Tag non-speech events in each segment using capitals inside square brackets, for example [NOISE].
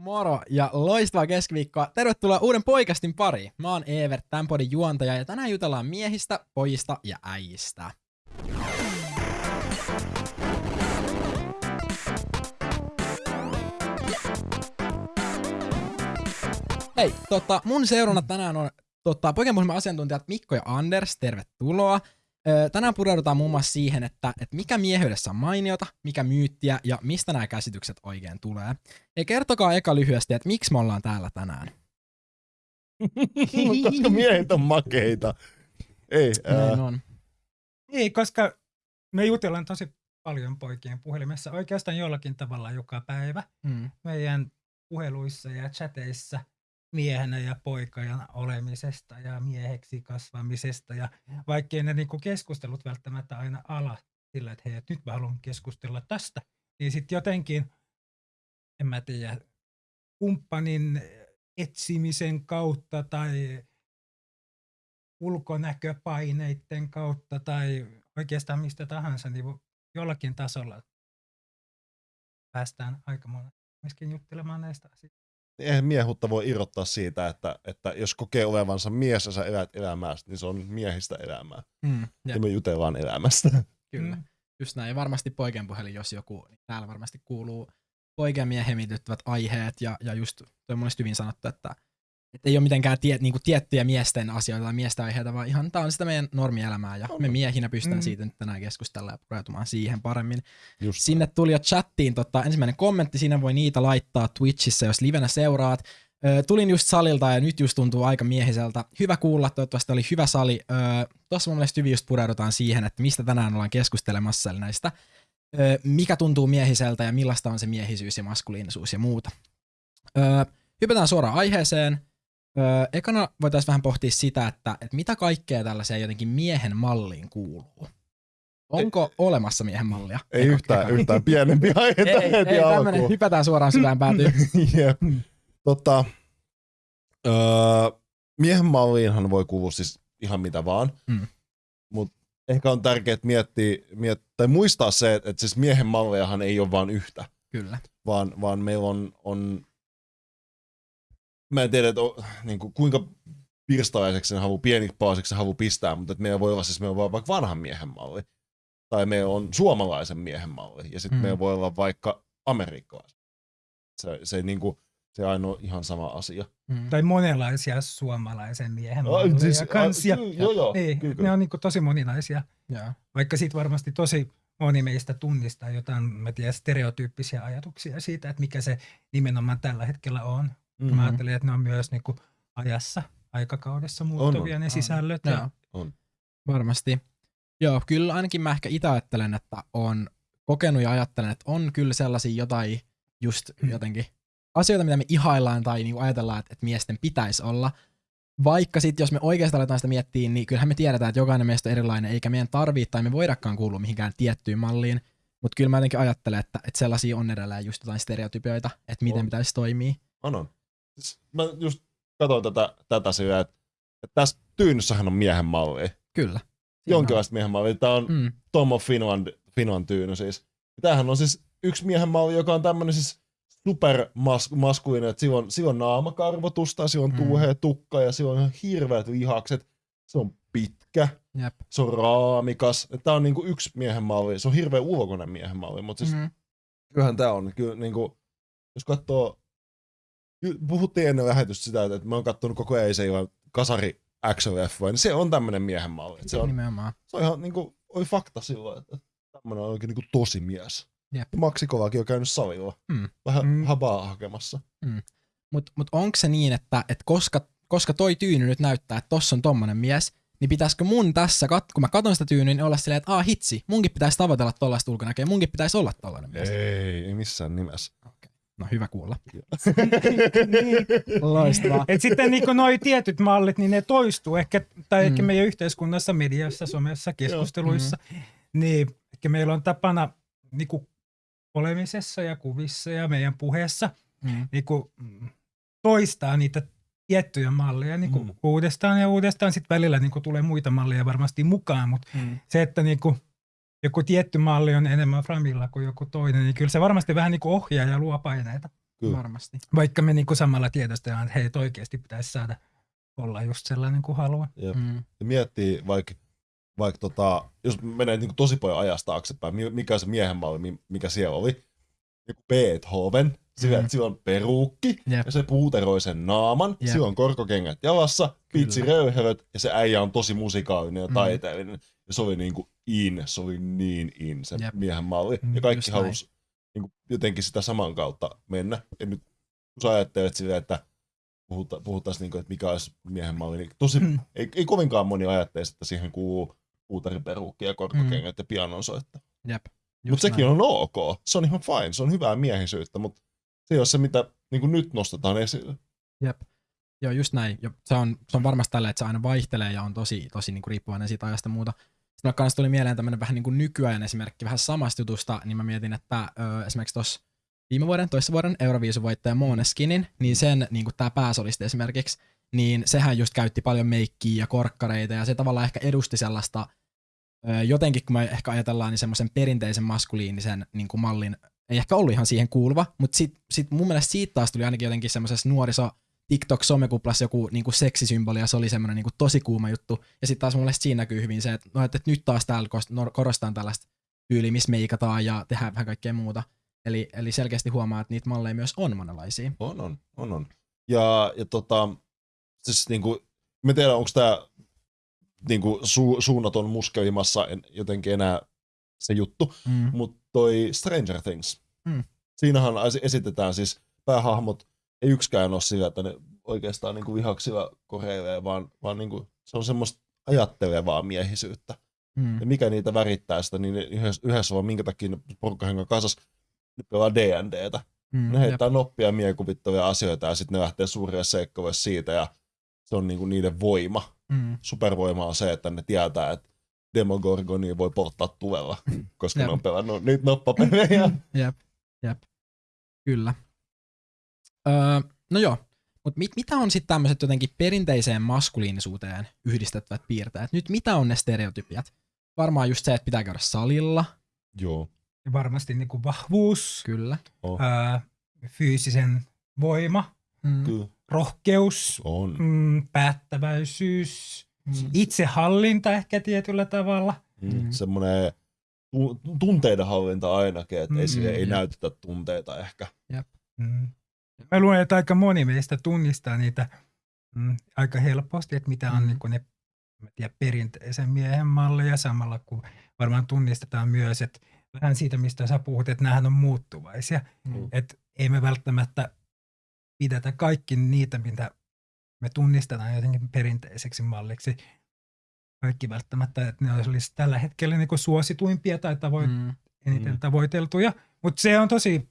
Moro ja loistavaa keskiviikkoa. Tervetuloa uuden poikastin pariin. Mä oon Evert, tämän podin juontaja ja tänään jutellaan miehistä, pojista ja äijistä. Hei, tota, mun seurana tänään on tota, poikien asiantuntijat Mikko ja Anders, tervetuloa. Tänään pureudutaan muun muassa siihen, että, että mikä miehyydessä on mainiota, mikä myyttiä ja mistä nämä käsitykset oikein tulee. Ja kertokaa eka lyhyesti, että miksi me ollaan täällä tänään. [LAUGHS] Koska miehet on makeita. Ei, Näin on. Ei, koska me jutellaan tosi paljon poikien puhelimessa oikeastaan jollakin tavalla joka päivä Mm. meidän puheluissa ja chateissa miehenä ja poikajana olemisesta ja mieheksi kasvamisesta ja vaikkei ne niinku keskustelut välttämättä aina ala sillä, että hei, et nyt mä haluan keskustella tästä, niin sitten jotenkin, en mä tiedä, kumppanin etsimisen kautta tai ulkonäköpaineiden kautta tai oikeastaan mistä tahansa, niin jollakin tasolla päästään aika monen myöskin juttelemaan näistä asioista. Eihän miehuutta voi irrottaa siitä, että, että jos kokee olevansa mies ja sä elät elämää, niin se on miehistä elämää. Mm. Ja me jutellaan elämästä. [LAUGHS] kyllä. Mm. Just näin. Ja varmasti poikien puhelin, jos joku, niin täällä varmasti kuuluu poikien miehen aiheet ja, ja just toi hyvin sanottu, että, että ei ole mitenkään tie, niin kuin tiettyjä miesten asioita tai miesten aiheita, vaan ihan tämä on sitä meidän normielämää ja On. me miehinä pystytään Mm. siitä nyt tänään keskustella ja pureutumaan siihen paremmin. Just Sinne tuli jo chattiin tota, ensimmäinen kommentti, siinä voi niitä laittaa Twitchissä, jos livenä seuraat. Ö, tulin just salilta ja nyt just tuntuu aika miehiseltä. Hyvä kuulla, toivottavasti oli hyvä sali. Ö, Tuossa mun mielestä hyvin just pureudutaan siihen, että mistä tänään ollaan keskustelemassa, eli näistä, ö, mikä tuntuu miehiseltä ja millaista on se miehisyys ja maskuliinisuus ja muuta. Ö, hypätään suoraan aiheeseen. Ö, ekana voitaisiin vähän pohtia sitä, että, että mitä kaikkea tällaiseen jotenkin miehen malliin kuuluu. Onko olemassa miehen mallia? ei Eka- yhtään, ekana. yhtään pienempi [LAUGHS] aihe ei, heti ei tämmönen, hypätään suoraan syvään päätyyn. [LAUGHS] Jep. Tota, öö, miehen malliinhan voi kuulua siis ihan mitä vaan, Mm. mutta ehkä on tärkeää miettiä, miet, tai muistaa se, että, että siis miehen mallejahan ei ole vain yhtä, Kyllä. vaan, vaan meillä on, on mä en tiedä, että o, niin kuin, kuinka pirstalaiseksi sen halu, pienipalaiseksi se halu pistää, mutta että meillä voi olla siis meillä voi olla vaikka vanhan miehen malli, tai meillä on suomalaisen miehen malli, ja sitten Mm. meillä voi olla vaikka amerikkalaisen. Se, se, niin kuin, se aina on ihan sama asia. Mm. Tai monenlaisia suomalaisen miehen Ai, malleja siis, kans. Ja, a, joo, joo, niin, kyllä, ne kyllä. on niinku tosi moninaisia. Joo. Vaikka siitä varmasti tosi moni meistä tunnistaa jotain, mä tiedän, stereotyyppisiä ajatuksia siitä, että mikä se nimenomaan tällä hetkellä on. Mm-hmm. Mä ajattelin, että ne on myös niinku ajassa, aikakaudessa muuttuvia on. ne On. sisällöt. Joo. Ja, On. Varmasti. Joo, kyllä ainakin mä ehkä itse ajattelen, että on kokenut ja ajattelen, että on kyllä sellaisia jotain just Mm. jotenkin asioita, mitä me ihaillaan tai niinku ajatellaan, että, että miesten pitäisi olla. Vaikka sitten, jos me oikeastaan aletaan sitä miettiä, niin kyllähän me tiedetään, että jokainen meistä on erilainen, eikä meidän tarvitse tai me voidakaan kuulua mihinkään tiettyyn malliin. Mutta kyllä mä jotenkin ajattelen, että, että sellaisia on edelleen just jotain stereotypioita, että miten On. pitäisi toimia. On, on. Mä just katsoin tätä, tätä sillä, että, että tässä tyynyssähän on miehen malli. Kyllä. Jonkinlaista miehen mallia. Tämä on. Mm, Tom of Finland, Finland tyyny siis. Tämähän on siis yksi miehen malli, joka on tämmöinen siis supermaskuinen, että sillä on, sillä on naamakarvotusta, sillä on Mm. tuuhea tukka ja sillä on ihan hirveät lihakset. Se on pitkä, jep. se on raamikas. Tämä on niinku yksi miehen malli. Se on hirveän ulkoinen miehen malli, mutta siis Mm, kyllähän tämä on. Kyllä, niinku, jos katsoo, puhuttiin ennen lähetystä sitä, että mä oon katsonut koko ajan se kasari action leffoja, niin se on tämmöinen miehen malli. Se on, nimenomaan. se on ihan niinku, oli fakta silloin, että tämmöinen on oikein niinku tosi mies. Jep. Maksikovakin on käynyt salilla. Mm. Vähän Mm. mm. habaa hakemassa. Mutta mut onko se niin, että et koska, koska toi tyyny nyt näyttää, että tossa on tommonen mies, niin pitäisikö mun tässä, kat- kun mä katon sitä tyynyä, niin olla silleen, että aa hitsi, munkin pitäisi tavoitella tollaista ulkonäköä, munkin pitäisi olla tollainen mies. Ei, ei missään nimessä. No hyvä kuulla. niin, Loistavaa. Et sitten niin noi tietyt mallit, niin ne toistuu ehkä, tai ehkä Mm. meidän yhteiskunnassa, mediassa, somessa, keskusteluissa. Niin ehkä meillä on tapana niin kuin olemisessa ja kuvissa ja meidän puheessa Mm. niin kuin, mm, toistaa niitä tiettyjä malleja niin kuin Mm. uudestaan ja uudestaan. Sitten välillä niin kuin tulee muita malleja varmasti mukaan, mutta Mm. se, että niin kuin joku tietty malli on enemmän framilla kuin joku toinen, niin kyllä se varmasti vähän niin kuin ohjaa ja luo paineita. Kyllä. Varmasti. Vaikka me niinku samalla tiedostetaan, että heitä oikeasti pitäisi saada olla just sellainen kuin haluaa. Jep. Mm. Ja miettii vaikka, vaikka tota, jos menee niin tosi paljon ajasta taaksepäin, mi- mikä se miehen malli, mi- mikä siellä oli. Joku Beethoven, sillä, Mm. sillä on peruukki, Jep. ja se puuteroi sen naaman, Jep. sillä on korkokengät jalassa, pitsi röyhelöt, ja se äijä on tosi musikaalinen ja Mm. Ja se oli niinku in, se oli niin in se Jep. miehen malli. Mm, Ja kaikki just näin. halusi niinku, jotenkin sitä saman kautta mennä. Ja nyt kun sä ajattelet silleen, että puhuta, puhuttaisiin, niinku, että mikä olisi miehen malli, niin tosi, Mm. ei, ei kovinkaan moni ajattelisi, että siihen kuuluu puutariperuukki ja korkokengät ja pianonsoitto. Jep. Mutta sekin on ok. Se on ihan fine. Se on hyvää miehisyyttä, mutta se ei ole se, mitä niin nyt nostetaan esille. Jep. Joo, just näin. Ja se, on, se on varmasti tällä, että se aina vaihtelee ja on tosi, tosi niin kuin riippuvainen siitä ajasta ja muuta. Sitten kanssa tuli mieleen tämmöinen vähän niin kuin nykyajan esimerkki vähän samasta jutusta, niin mä mietin, että ö, esimerkiksi tuossa viime vuoden, toissa vuoden Euroviisuvoittaja Måneskinin, niin sen niin kuin tämä pääsolisti esimerkiksi, niin sehän just käytti paljon meikkiä ja korkkareita ja se tavallaan ehkä edusti sellaista, ö, jotenkin kun me ehkä ajatellaan, niin semmoisen perinteisen maskuliinisen niin kuin mallin, ei ehkä ollut ihan siihen kuuluva, mutta sit, sit mun mielestä siitä taas tuli ainakin jotenkin semmoisessa nuoriso TikTok-somekuplassa joku niinku seksisymboli ja se oli semmoinen niinku tosi kuuma juttu. Ja sitten taas mun mielestä siinä näkyy hyvin se, että, no, että nyt taas täällä no- korostaan tällaista tyyliä, missä meikataan ja tehdään vähän kaikkea muuta. Eli, eli selkeästi huomaa, että niitä malleja myös on monenlaisia. On, on, on, on. Ja, ja tota, siis niinku, mä tiedän, onko tämä niinku, su, suunnaton muskelimassa en, jotenkin enää se juttu, Mm. mutta toi Stranger Things. Mm. Siinähän esitetään siis päähahmot, ei yksikään ole sillä, että ne oikeastaan niinku vihaksilla koreilee, vaan, vaan niinku, se on semmoista ajattelevaa miehisyyttä. Mm. Ja mikä niitä värittää sitä, niin yhdessä, yhdessä vaan minkä takia porukkahengan kasas ne pelaa D&Dtä. Mm. Ne heittää noppia ja miekuvittavia asioita ja sitten ne lähtee suuria seikkailuja siitä ja se on niinku niiden voima. Mm. Supervoima on se, että ne tietää, että Demogorgonia voi porttaa tuvella, koska Jep. ne on pelannut niitä noppapelejä. Jep, jep. Kyllä. Öö, no joo, mutta mit, mitä on sitten tämmöiset jotenkin perinteiseen maskuliinisuuteen yhdistettävät piirteet? Nyt mitä on ne stereotypiat? Varmaan just se, että pitää käydä salilla. Joo. Ja varmasti niinku vahvuus, Kyllä. Oh. ää, fyysisen voima, Mm. Kyllä. rohkeus, On. mm, päättäväisyys, Mm. itsehallinta ehkä tietyllä tavalla. Mm. Mm. Semmoinen tu- tunteiden hallinta ainakin, että ei, Mm, ei jep. näytetä tunteita ehkä. Mm. Mä luulen, että aika moni meistä tunnistaa niitä mm, aika helposti, että mitä on Mm. niin ne mä tiedän, perinteisen miehen malleja samalla, kun varmaan tunnistetaan myös, että vähän siitä, mistä sä puhut, että nämähän on muuttuvaisia. Mm. Että ei me välttämättä pidetä kaikki niitä, mitä me tunnistetaan jotenkin perinteiseksi malliksi. Kaikki välttämättä, että ne olisi tällä hetkellä niin suosituimpia tai tavoit, Mm. eniten Mm. tavoiteltuja. Mutta se on tosi,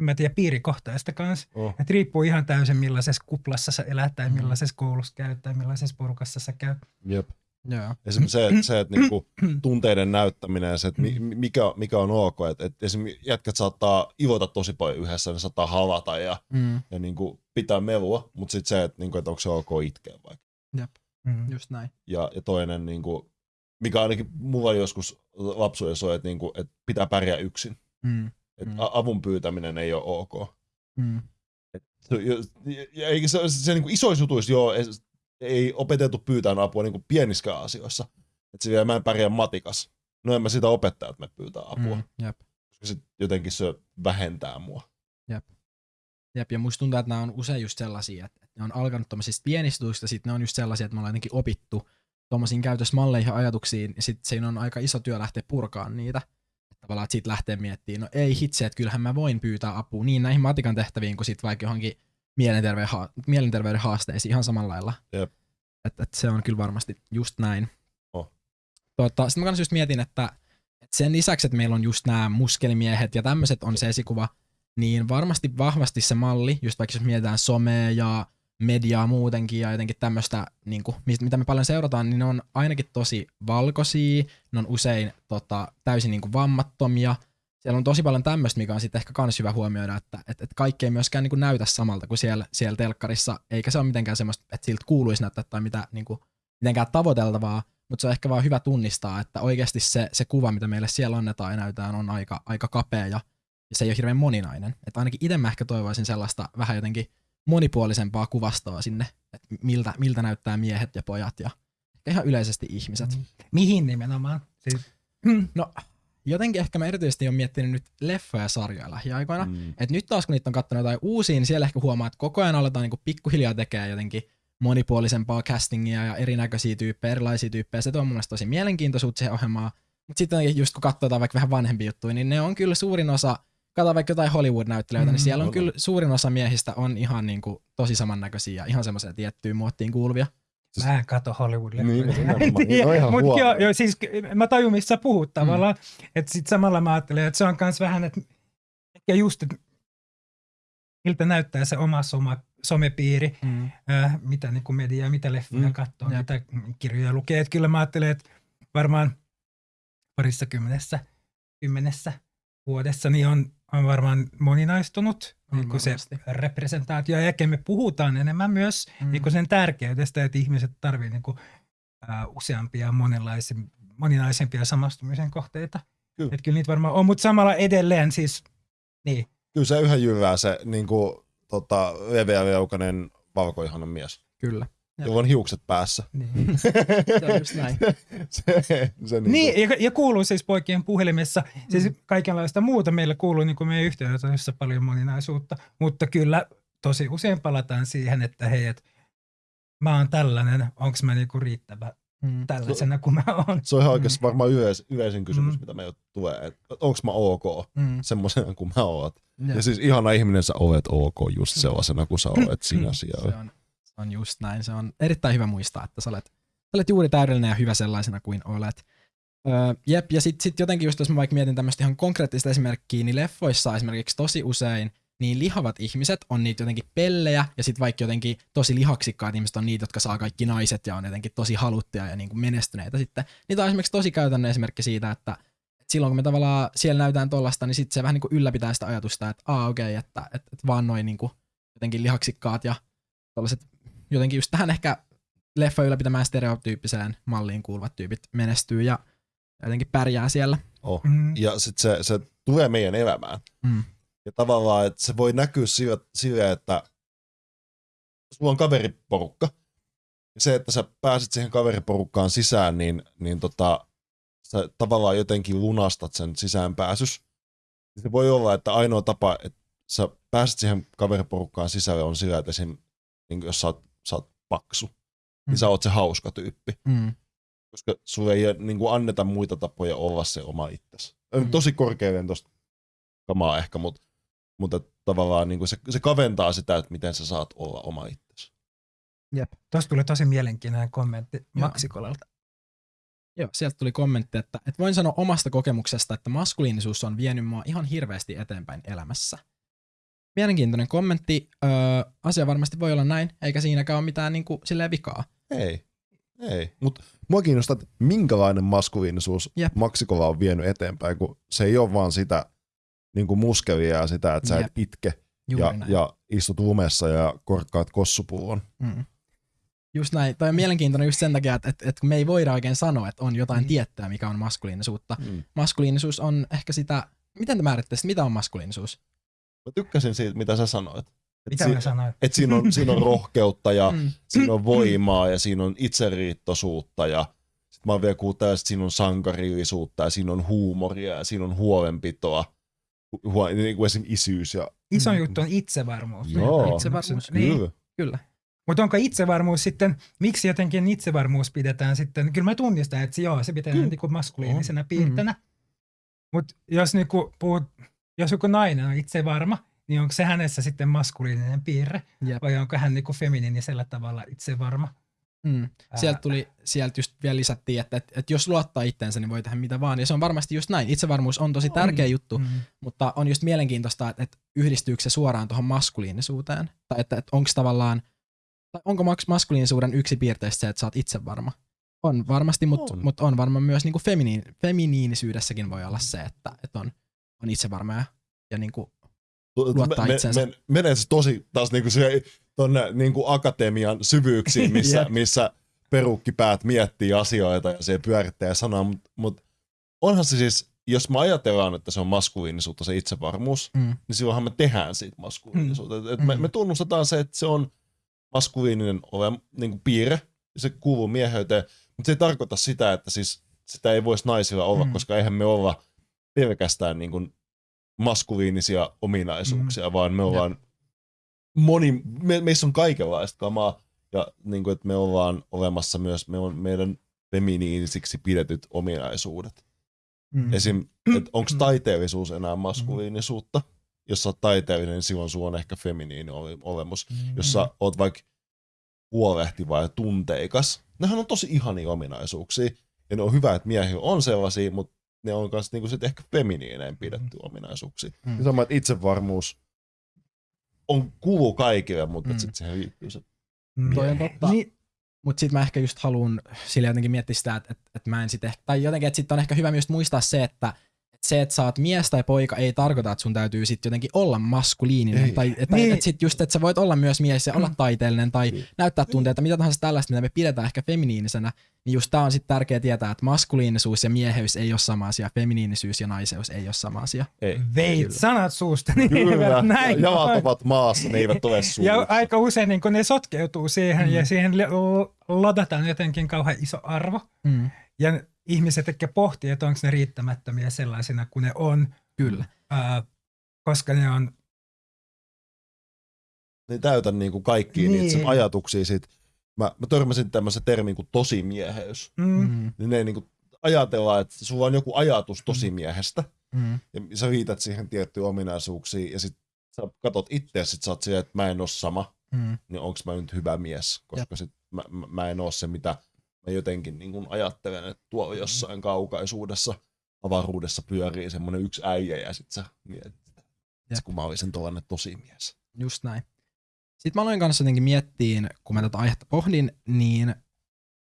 en mä tiedä, piirikohtaista kanssa. Oh. Et riippuu ihan täysin millaisessa kuplassa sä elät tai Mm. millaisessa koulussa käyt tai millaisessa porukassa sä käyt. Jep. Joo. Esimerkiksi se, että, se, että niinku, [CLEARS THROAT] tunteiden näyttäminen ja se, että mi- mikä, mikä on ok. Että, että esimerkiksi jätkät saattaa ivota tosi paljon yhdessä, ne saattaa havata ja, Mm. ja niinku, pitää melua, mutta sitten se, että, niinku, että onko se ok itkeä vaikka. Mm. Just näin. Ja, ja toinen, niinku, mikä ainakin mulla joskus lapsuudessa on, että, niinku, että pitää pärjää yksin. Mm. Että Mm. avun pyytäminen ei ole ok. Mm. Se, ja, ja, se, se, se niin kuin isoissa jutuissa joo, ei, ei opetettu pyytää apua niin kuin pieniskään asioissa. Että se vielä mä en pärjää matikas. No en mä sitä opettaa, että me pyytää apua. Mm. Jep. Koska sit jotenkin se vähentää mua. Jep, ja musta tuntuu, että nämä on usein just sellaisia, että että ne on alkanut tuommoisista pienistä jutuista, sitten ne on just sellaisia, että me ollaan jotenkin opittu tuommoisiin käytösmalleihin ja ajatuksiin, ja sitten siinä on aika iso työ lähteä purkaan niitä. Tavallaan, että siitä lähtee miettimään, no ei hitse, että kyllähän mä voin pyytää apua niin näihin matikan tehtäviin kuin sitten vaikka johonkin mielenterveyden, ha- mielenterveyden haasteisiin ihan samalla lailla. Jep. Että et se on kyllä varmasti just näin. Oh. Tota, sitten mä kanssa just mietin, että, että sen lisäksi, että meillä on just nämä muskelimiehet ja tämmöiset on se esikuva, niin varmasti vahvasti se malli, just vaikka jos mietitään somea ja mediaa muutenkin ja jotenkin tämmöistä, niin kuin, mitä me paljon seurataan, niin ne on ainakin tosi valkoisia, ne on usein tota, täysin niin kuin vammattomia. Siellä on tosi paljon tämmöistä, mikä on sitten ehkä kans hyvä huomioida, että et, et kaikki ei myöskään niin kuin näytä samalta kuin siellä, siellä telkkarissa, eikä se ole mitenkään semmoista, että siltä kuuluisi näyttää tai mitä, niin kuin, mitenkään tavoiteltavaa, mutta se on ehkä vaan hyvä tunnistaa, että oikeasti se, se kuva, mitä meille siellä annetaan ja näytetään, on aika, aika kapea ja se ei ole hirveän moninainen. Että ainakin itse mä ehkä toivoisin sellaista vähän jotenkin monipuolisempaa kuvastoa sinne, että miltä, miltä näyttää miehet ja pojat ja ihan yleisesti ihmiset. Mm. Mihin nimenomaan? Siis, No jotenkin ehkä mä erityisesti on miettinyt nyt leffoja ja sarjoja lähiaikoina. Mm. Mm. Et nyt taas kun niitä on katsonut jotain uusia, niin siellä ehkä huomaa, että koko ajan aletaan niinku pikkuhiljaa tekemään jotenkin monipuolisempaa castingia ja erinäköisiä tyyppejä, erilaisia tyyppejä. Se tuo mun mielestä tosi mielenkiintoisuutta siihen ohjelmaan. Mutta sitten just kun katsotaan vaikka vähän vanhempia juttuja, niin ne on kyllä suurin osa, katsotaan vaikka jotain Hollywood-näyttelijöitä, mm, niin siellä on kyllä suurin osa miehistä on ihan niinku tosi samannäköisiä ja ihan semmoisia tiettyyn muottiin kuuluvia. Mä en kato Hollywood-leffoja. Niin, Mä [LAUGHS] en nimenomaan. tiedä. Ihan Mut huono. joo, joo, siis mä tajun, missä sä puhut tavallaan. Mm. Että sit samalla mä ajattelen, että se on kans vähän, että ehkä just, että miltä näyttää se oma soma, somepiiri, Mm. äh, mitä niin kuin mediaa, mitä leffoja Mm, mm. katsoo, jep. mitä kirjoja lukee. Että kyllä mä ajattelen, että varmaan parissa kymmenessä, kymmenessä vuodessa niin on, on varmaan moninaistunut On niin kuin se representaatio. Ja ehkä me puhutaan enemmän myös Mm. niin kuin sen tärkeydestä, että ihmiset tarvitsevat niin kuin, ää, useampia moninaisempia samastumisen kohteita. Kyllä. Että kyllä niitä varmaan on, mutta samalla edelleen siis, niin, Kyllä se yhä jyvää se niin kuin, tota, leveä leukainen valkoihanen mies. Kyllä. Jolla on hiukset päässä. niin. [LAUGHS] Se on just näin. se, se niin niin ja, ja, kuuluu siis poikien puhelimessa, siis kaikenlaista muuta meillä kuuluu niin kuin meidän yhteydessä paljon moninaisuutta, mutta kyllä tosi usein palataan siihen, että hei, et, mä oon tällainen, onko mä niinku riittävä Mm. tällaisena kuin mä oon. Se on ihan oikeasti varmaan yleis, yleisin kysymys, Mm. mitä meillä tulee. Että onko mä ok Mm. semmoisena kuin mä oot. Jep. Ja siis ihana ihminen sä olet ok just sellaisena kuin sä olet [CLEARS THROAT] sinä siellä. Se on, on just näin. Se on erittäin hyvä muistaa, että sä olet, sä olet juuri täydellinen ja hyvä sellaisena kuin olet. Öö, jep, ja sitten sit jotenkin just jos mä vaikka mietin tämmöistä ihan konkreettista esimerkkiä, niin leffoissa esimerkiksi tosi usein niin lihavat ihmiset on niitä jotenkin pellejä, ja sitten vaikka jotenkin tosi lihaksikkaat ihmiset on niitä, jotka saa kaikki naiset ja on jotenkin tosi haluttuja ja niin kuin menestyneitä sitten. Niitä on esimerkiksi tosi käytännön esimerkki siitä, että et silloin kun me tavallaan siellä näytään tollasta, niin sitten se vähän niin kuin ylläpitää sitä ajatusta, että aa okei, okay, että, että, että vaan noin niin jotenkin lihaksikkaat ja tällaiset jotenkin just tähän ehkä leffa ylläpitämään stereotyyppiseen malliin kuuluvat tyypit menestyy ja jotenkin pärjää siellä. Oh. Mm. Ja sitten se, se tulee meidän elämään. Mm. Ja tavallaan, että se voi näkyä sillä, sillä että sulla on kaveriporukka. Ja se, että sä pääset siihen kaveriporukkaan sisään, niin, niin tota, sä tavallaan jotenkin lunastat sen sisäänpääsys. Se voi olla, että ainoa tapa, että sä pääset siihen kaveriporukkaan sisälle on sillä, että esim, niin jos sä oot, sä oot paksu, mm. niin sä oot se hauska tyyppi. Mm. Koska sulle ei niin kuin anneta muita tapoja olla se oma itsesi. Mm. Tosi korkeuden tosta kamaa ehkä, mutta, mutta tavallaan niin kuin se, se kaventaa sitä, että miten sä saat olla oma itsesi. Tuosta tuli tosi mielenkiintoinen kommentti Joo. Maksikolalta. Joo, sieltä tuli kommentti, että, että voin sanoa omasta kokemuksesta, että maskuliinisuus on vienyt mua ihan hirveästi eteenpäin elämässä. Mielenkiintoinen kommentti. Öö, asia varmasti voi olla näin, eikä siinäkään ole mitään niin kuin, silleen vikaa. Ei. Ei. Mutta mua kiinnostaa, että minkälainen maskuliinisuus Jep. Maksikolla on vienyt eteenpäin, kun se ei ole vaan sitä niin kuin muskelia ja sitä, että sä Jep. et itke Juuri ja, näin. ja istut lumessa ja korkkaat kossupullon. Mm. Just näin. Toi on mielenkiintoinen just sen takia, että, että, että me ei voida oikein sanoa, että on jotain Mm. tiettyä, mikä on maskuliinisuutta. Mm. Maskuliinisuus on ehkä sitä, miten te määrittäisitte, mitä on maskuliinisuus? Mä tykkäsin siitä, mitä sä sanoit. Et Mitä si- mä sanoin? et siinä, on, siinä on rohkeutta ja [LAUGHS] Mm. siinä on voimaa ja siinä on itseriittoisuutta ja sit mä oon vielä kuullut että siinä on sankarillisuutta ja siinä on huumoria ja siinä on huolenpitoa. Hu- huo, niin kuin esim. isyys ja Iso Mm. juttu on itsevarmuus. Joo. Itsevarmuus. Niin. kyllä. Kyllä. Mutta onko itsevarmuus sitten, miksi jotenkin itsevarmuus pidetään sitten, kyllä mä tunnistan, että se, joo, se Kyllä. niinku maskuliinisena Mm. piirteenä. Mutta jos, niinku puhut, jos joku nainen on itsevarma, niin onko se hänessä sitten maskuliininen piirre, Jep. vai onko hän niinku feminiinisellä tavalla itsevarma? Mm. Ää. Sieltä tuli, sieltä just vielä lisättiin, että, että, että jos luottaa itteensä, niin voi tehdä mitä vaan. Ja se on varmasti just näin. Itsevarmuus on tosi tärkeä juttu, Mm. mutta on just mielenkiintoista, että, että yhdistyykö se suoraan tuohon maskuliinisuuteen. Tai että, että onko tavallaan, tai onko maks- maskuliinisuuden yksi piirteistä se, että sä oot itse varma? On varmasti, mutta On. mut on varmaan myös niin feminiin, feminiinisyydessäkin voi olla se, että, että on, on itsevarma ja, ja niin kuin, Luottaa itseensä. me, menee se tosi taas niinku se, tonne niinku akatemian syvyyksiin, [LAUGHS] missä, Jep. missä perukkipäät miettii asioita ja se pyörittää ja sanoo, mutta mut onhan se siis jos me ajatellaan, että se on maskuliinisuutta se itsevarmuus, Mm. niin silloinhan me tehdään siitä maskuliinisuutta. Mm. Et me, Mm. me tunnustetaan se, että se on maskuliininen ole, niin kuin piirre, ja se kuuluu mieheyteen, mutta se ei tarkoita sitä, että siis sitä ei voisi naisilla olla. Mm. koska eihän me olla pelkästään niin kuin maskuliinisia ominaisuuksia, mm. vaan me ollaan moni, me, meissä on kaikenlaista kamaa, ja niin kuin, että me ollaan olemassa myös me on meidän feminiinisiksi pidetyt ominaisuudet. Mm. Esim. [CLEARS THROAT] että onko taiteellisuus enää maskuliinisuutta? Jos sä oot taiteellinen, niin silloin sulla on ehkä feminiini ole- olemus. Mm. Jos sä oot vaikka huolehtiva ja tunteikas, nehän on tosi ihania ominaisuuksia. Ja ne on hyvä, että miehillä on sellaisia, mutta ne on myös niinku sit ehkä feminiineen pidetty ominaisuuksia. Mm. Mm. Sama, että itsevarmuus on kuuluu kaikille, mutta Mm. mm. sitten siihen liittyy se. Mm. Toi on totta. Niin, Mutta sitten mä ehkä just haluan sille jotenkin miettiä sitä, että, että, että mä en sit ehkä, tai jotenkin, että sitten on ehkä hyvä myös muistaa se, että että se, että sä oot mies tai poika, ei tarkoita, että sun täytyy sitten jotenkin olla maskuliininen. Ei. Tai että, Niin. että sit just, että sä voit olla myös mies ja olla taiteellinen tai Niin. näyttää tunteita, mitä tahansa tällaista, mitä me pidetään ehkä feminiinisenä, niin just tää on sitten tärkeää tietää, että maskuliinisuus ja mieheys ei ole sama asia, feminiinisyys ja naiseus ei ole sama asia. Ei. veit Kyllä. sanat suusta. Niin Kyllä, näin jalat ovat maassa, ne eivät ole Ja suussa. aika usein niin ne sotkeutuu siihen Mm. ja siihen ladataan jotenkin kauhean iso arvo. Mm. Ja ihmiset ehkä pohtii, että onko ne riittämättömiä sellaisina kuin ne on, Kyllä. ää, koska ne on ne ei täytä niinku kaikkia Niin. niitä ajatuksia siitä. Mä, mä törmäsin tämmöisen termin kuin tosimieheys. mm, Mm. Niin ne niinku ajatellaan, että sulla on joku ajatus tosimiehestä, Mm. ja sä liität siihen tiettyjä ominaisuuksia, ja sit sä katot itse, sit sä oot siellä, että mä en oo sama, Mm. niin onks mä nyt hyvä mies, koska sit mä, mä, mä en oo se, mitä mä jotenkin niin kuin ajattelen, että tuolla jossain kaukaisuudessa, avaruudessa pyörii semmonen yksi äijä, ja sit sä mietit, että kun mä olisin tollanen tosimies. Just näin. Sitten mä aloin kanssa jotenkin miettiin, kun mä tätä aihetta pohdin, niin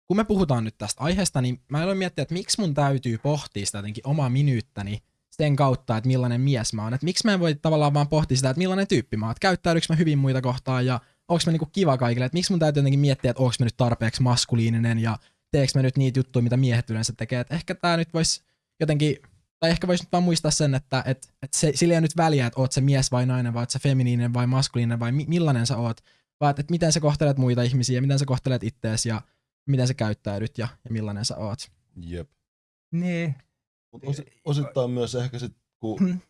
kun me puhutaan nyt tästä aiheesta, niin mä aloin miettiä, että miksi mun täytyy pohtia sitä jotenkin omaa minyyttäni sen kautta, että millainen mies mä oon. Että miksi mä en voi tavallaan vaan pohtia sitä, että millainen tyyppi mä oon. Että käyttäydyks mä hyvin muita kohtaan ja onko mä niinku kiva kaikille. Että miksi mun täytyy jotenkin miettiä, että onko mä nyt tarpeeksi maskuliininen ja teekö mä nyt niitä juttuja, mitä miehet yleensä tekee. Että ehkä tää nyt voisi jotenkin, tai ehkä voisi nyt vaan muistaa sen, että et, et se, sillä ei ole nyt väliä, että oot se mies vai nainen, vai oot sä feminiininen vai maskuliininen vai mi- millainen sä oot, vaan että et miten sä kohtelet muita ihmisiä, miten sä kohtelet ittees ja miten sä käyttäydyt ja, ja millainen sä oot. Jep. niin, Mut osi, osittain myös ehkä sit, kun...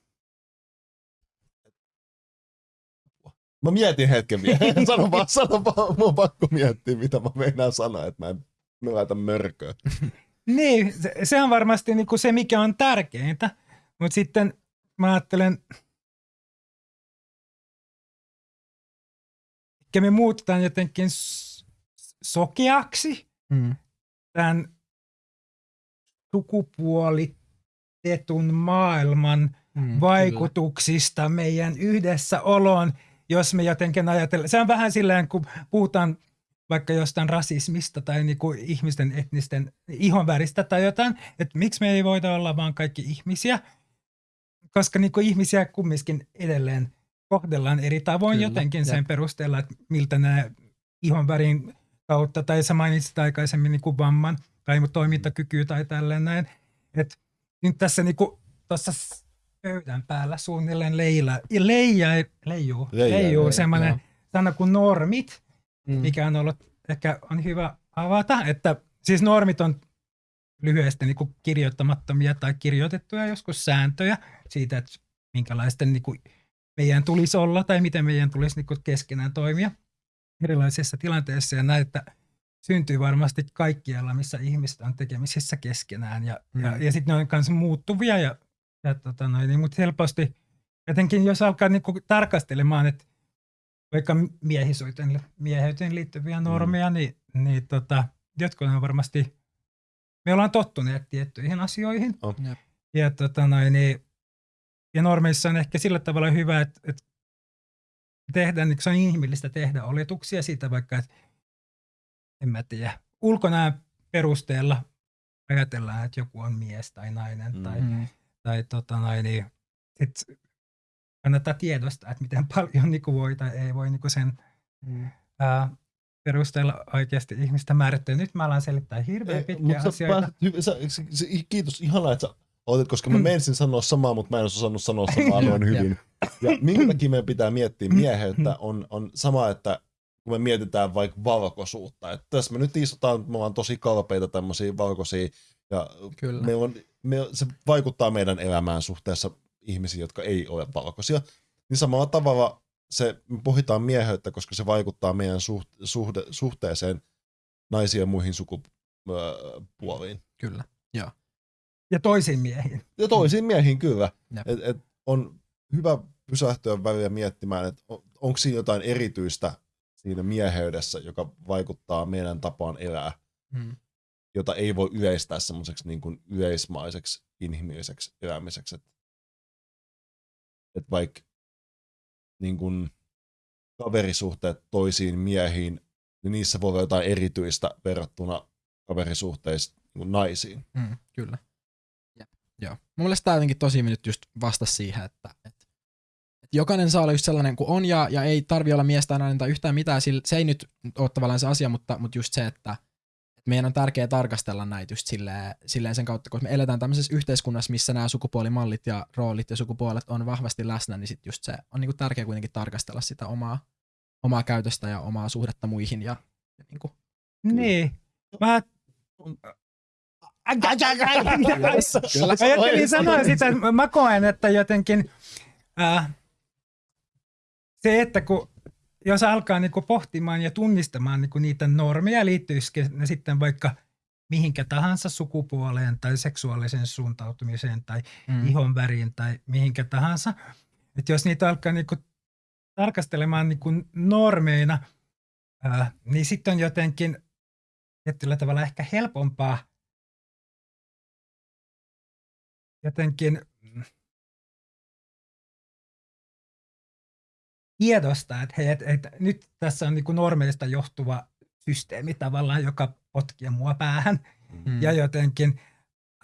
Mä mietin hetken vielä. [LAUGHS] sano vaan, sano vaan. Mun on pakko miettiä, mitä mä meinaan sanoa, että mä en mä laitan mörköä. [LAUGHS] niin se, se on varmasti niin kuin se, mikä on tärkeintä. Mutta sitten mä ajattelen, että me muutetaan jotenkin sokeaksi Mm. tämän sukupuolitetun maailman Mm, vaikutuksista meidän yhdessäoloon, jos me jotenkin ajatellaan. Se on vähän silleen, kun puhutaan vaikka jostain rasismista tai niinku ihmisten etnisten ihonväristä tai jotain, että miksi me ei voida olla vaan kaikki ihmisiä, koska niinku ihmisiä kumminkin edelleen kohdellaan eri tavoin Kyllä, jotenkin jep. sen perusteella, että miltä nämä ihonvärin kautta, tai sä mainitsit aikaisemmin niinku vamman tai toimintakyky tai tälleen näin, että nyt tässä niinku tuossa pöydän päällä suunnilleen leila, leija, leijuu, leijuu joo, semmoinen joo. sana kuin normit, Mm. mikä on ollut, ehkä on hyvä avata, että siis normit on lyhyesti niin kuin kirjoittamattomia tai kirjoitettuja joskus sääntöjä siitä, että minkälaisten niin kuin meidän tulisi olla tai miten meidän tulisi niin kuin keskenään toimia erilaisissa tilanteissa ja näitä syntyy varmasti kaikkialla, missä ihmiset on tekemisissä keskenään ja, mm. ja, ja sitten ne on myös muuttuvia ja, ja tota noin, niin, mutta helposti jotenkin jos alkaa niin kuin tarkastelemaan, että vaikka miehisyyteen, mieheyteen liittyviä normeja, mm. niin, niin tota, jotkut on varmasti, me ollaan tottuneet tiettyihin asioihin. Jep. Ja, tota noin, niin, ja normeissa on ehkä sillä tavalla hyvä, että, että tehdään, niin se on inhimillistä tehdä oletuksia siitä vaikka, että en mä tiedä, ulkonäön perusteella ajatellaan, että joku on mies tai nainen Mm. tai, Mm. Tai tota noin, niin sit kannattaa tiedostaa, että miten [LAUGHS] paljon niin voi tai ei voi niin sen Mm. ää, perusteella oikeasti ihmistä määrittää. Nyt mä alan selittää hirveän pitkiä sä asioita. pääset hyvin, sä, kiitos, ihanaa, että sä Otit, koska mä menisin sanoa samaa, mutta mä en osannut sanoa samaa [LAUGHS] noin hyvin. Ja minkä takia meidän pitää miettiä mieheyttä on, on sama, että kun me mietitään vaikka valkoisuutta. Että tässä me nyt istutaan, me ollaan tosi kalpeita tämmöisiä valkoisia, ja Kyllä. meillä on, me, se vaikuttaa meidän elämään suhteessa ihmisiin, jotka ei ole valkoisia. Niin samalla tavalla se, me pohditaan mieheyttä, koska se vaikuttaa meidän suht, suhde, suhteeseen naisiin ja muihin sukupuoliin. Kyllä. Ja toisiin miehiin. Ja toisiin miehiin kyllä. Et, et on hyvä pysähtyä välillä miettimään, että on, onko siinä jotain erityistä siinä mieheydessä, joka vaikuttaa meidän tapaan elää, Mm. Jota ei voi yleistää semmoiseksi niin kuin yleismaiseksi, inhimilliseksi elämiseksi. Että et vaikka niin kuin kaverisuhteet toisiin miehiin, niin niissä voi olla jotain erityistä verrattuna kaverisuhteisiin niin naisiin. Mm, kyllä. Jep. Joo. Mun mielestä tämä jotenkin tosi nyt just vastasi siihen, että, että, jokainen saa olla just sellainen kuin on ja, ja ei tarvi olla mies tai nainen tai yhtään mitään. Se ei nyt ole tavallaan se asia, mutta, mutta just se, että meidän on tärkeää tarkastella näitä just silleen, silleen sen kautta, koska me eletään tämmöisessä yhteiskunnassa, missä nämä sukupuolimallit ja roolit ja sukupuolet on vahvasti läsnä, niin sit just se on niinku tärkeää kuitenkin tarkastella sitä omaa, omaa käytöstä ja omaa suhdetta muihin ja, ja niinku, Niin. Mä Kyllä. Ajattelin sanoa sitä, että mä koen, että jotenkin äh, se, että kun jos alkaa niinku pohtimaan ja tunnistamaan niinku niitä normeja, liittyisikö ne sitten vaikka mihinkä tahansa sukupuoleen tai seksuaaliseen suuntautumiseen tai mm, ihon väriin tai mihinkä tahansa. Että jos niitä alkaa niinku tarkastelemaan niinku normeina, ää, niin sitten on jotenkin tietyllä tavalla ehkä helpompaa jotenkin tiedostaa, että, hei, et, et, nyt tässä on niinku normeista johtuva systeemi tavallaan, joka potkii mua päähän mm, ja jotenkin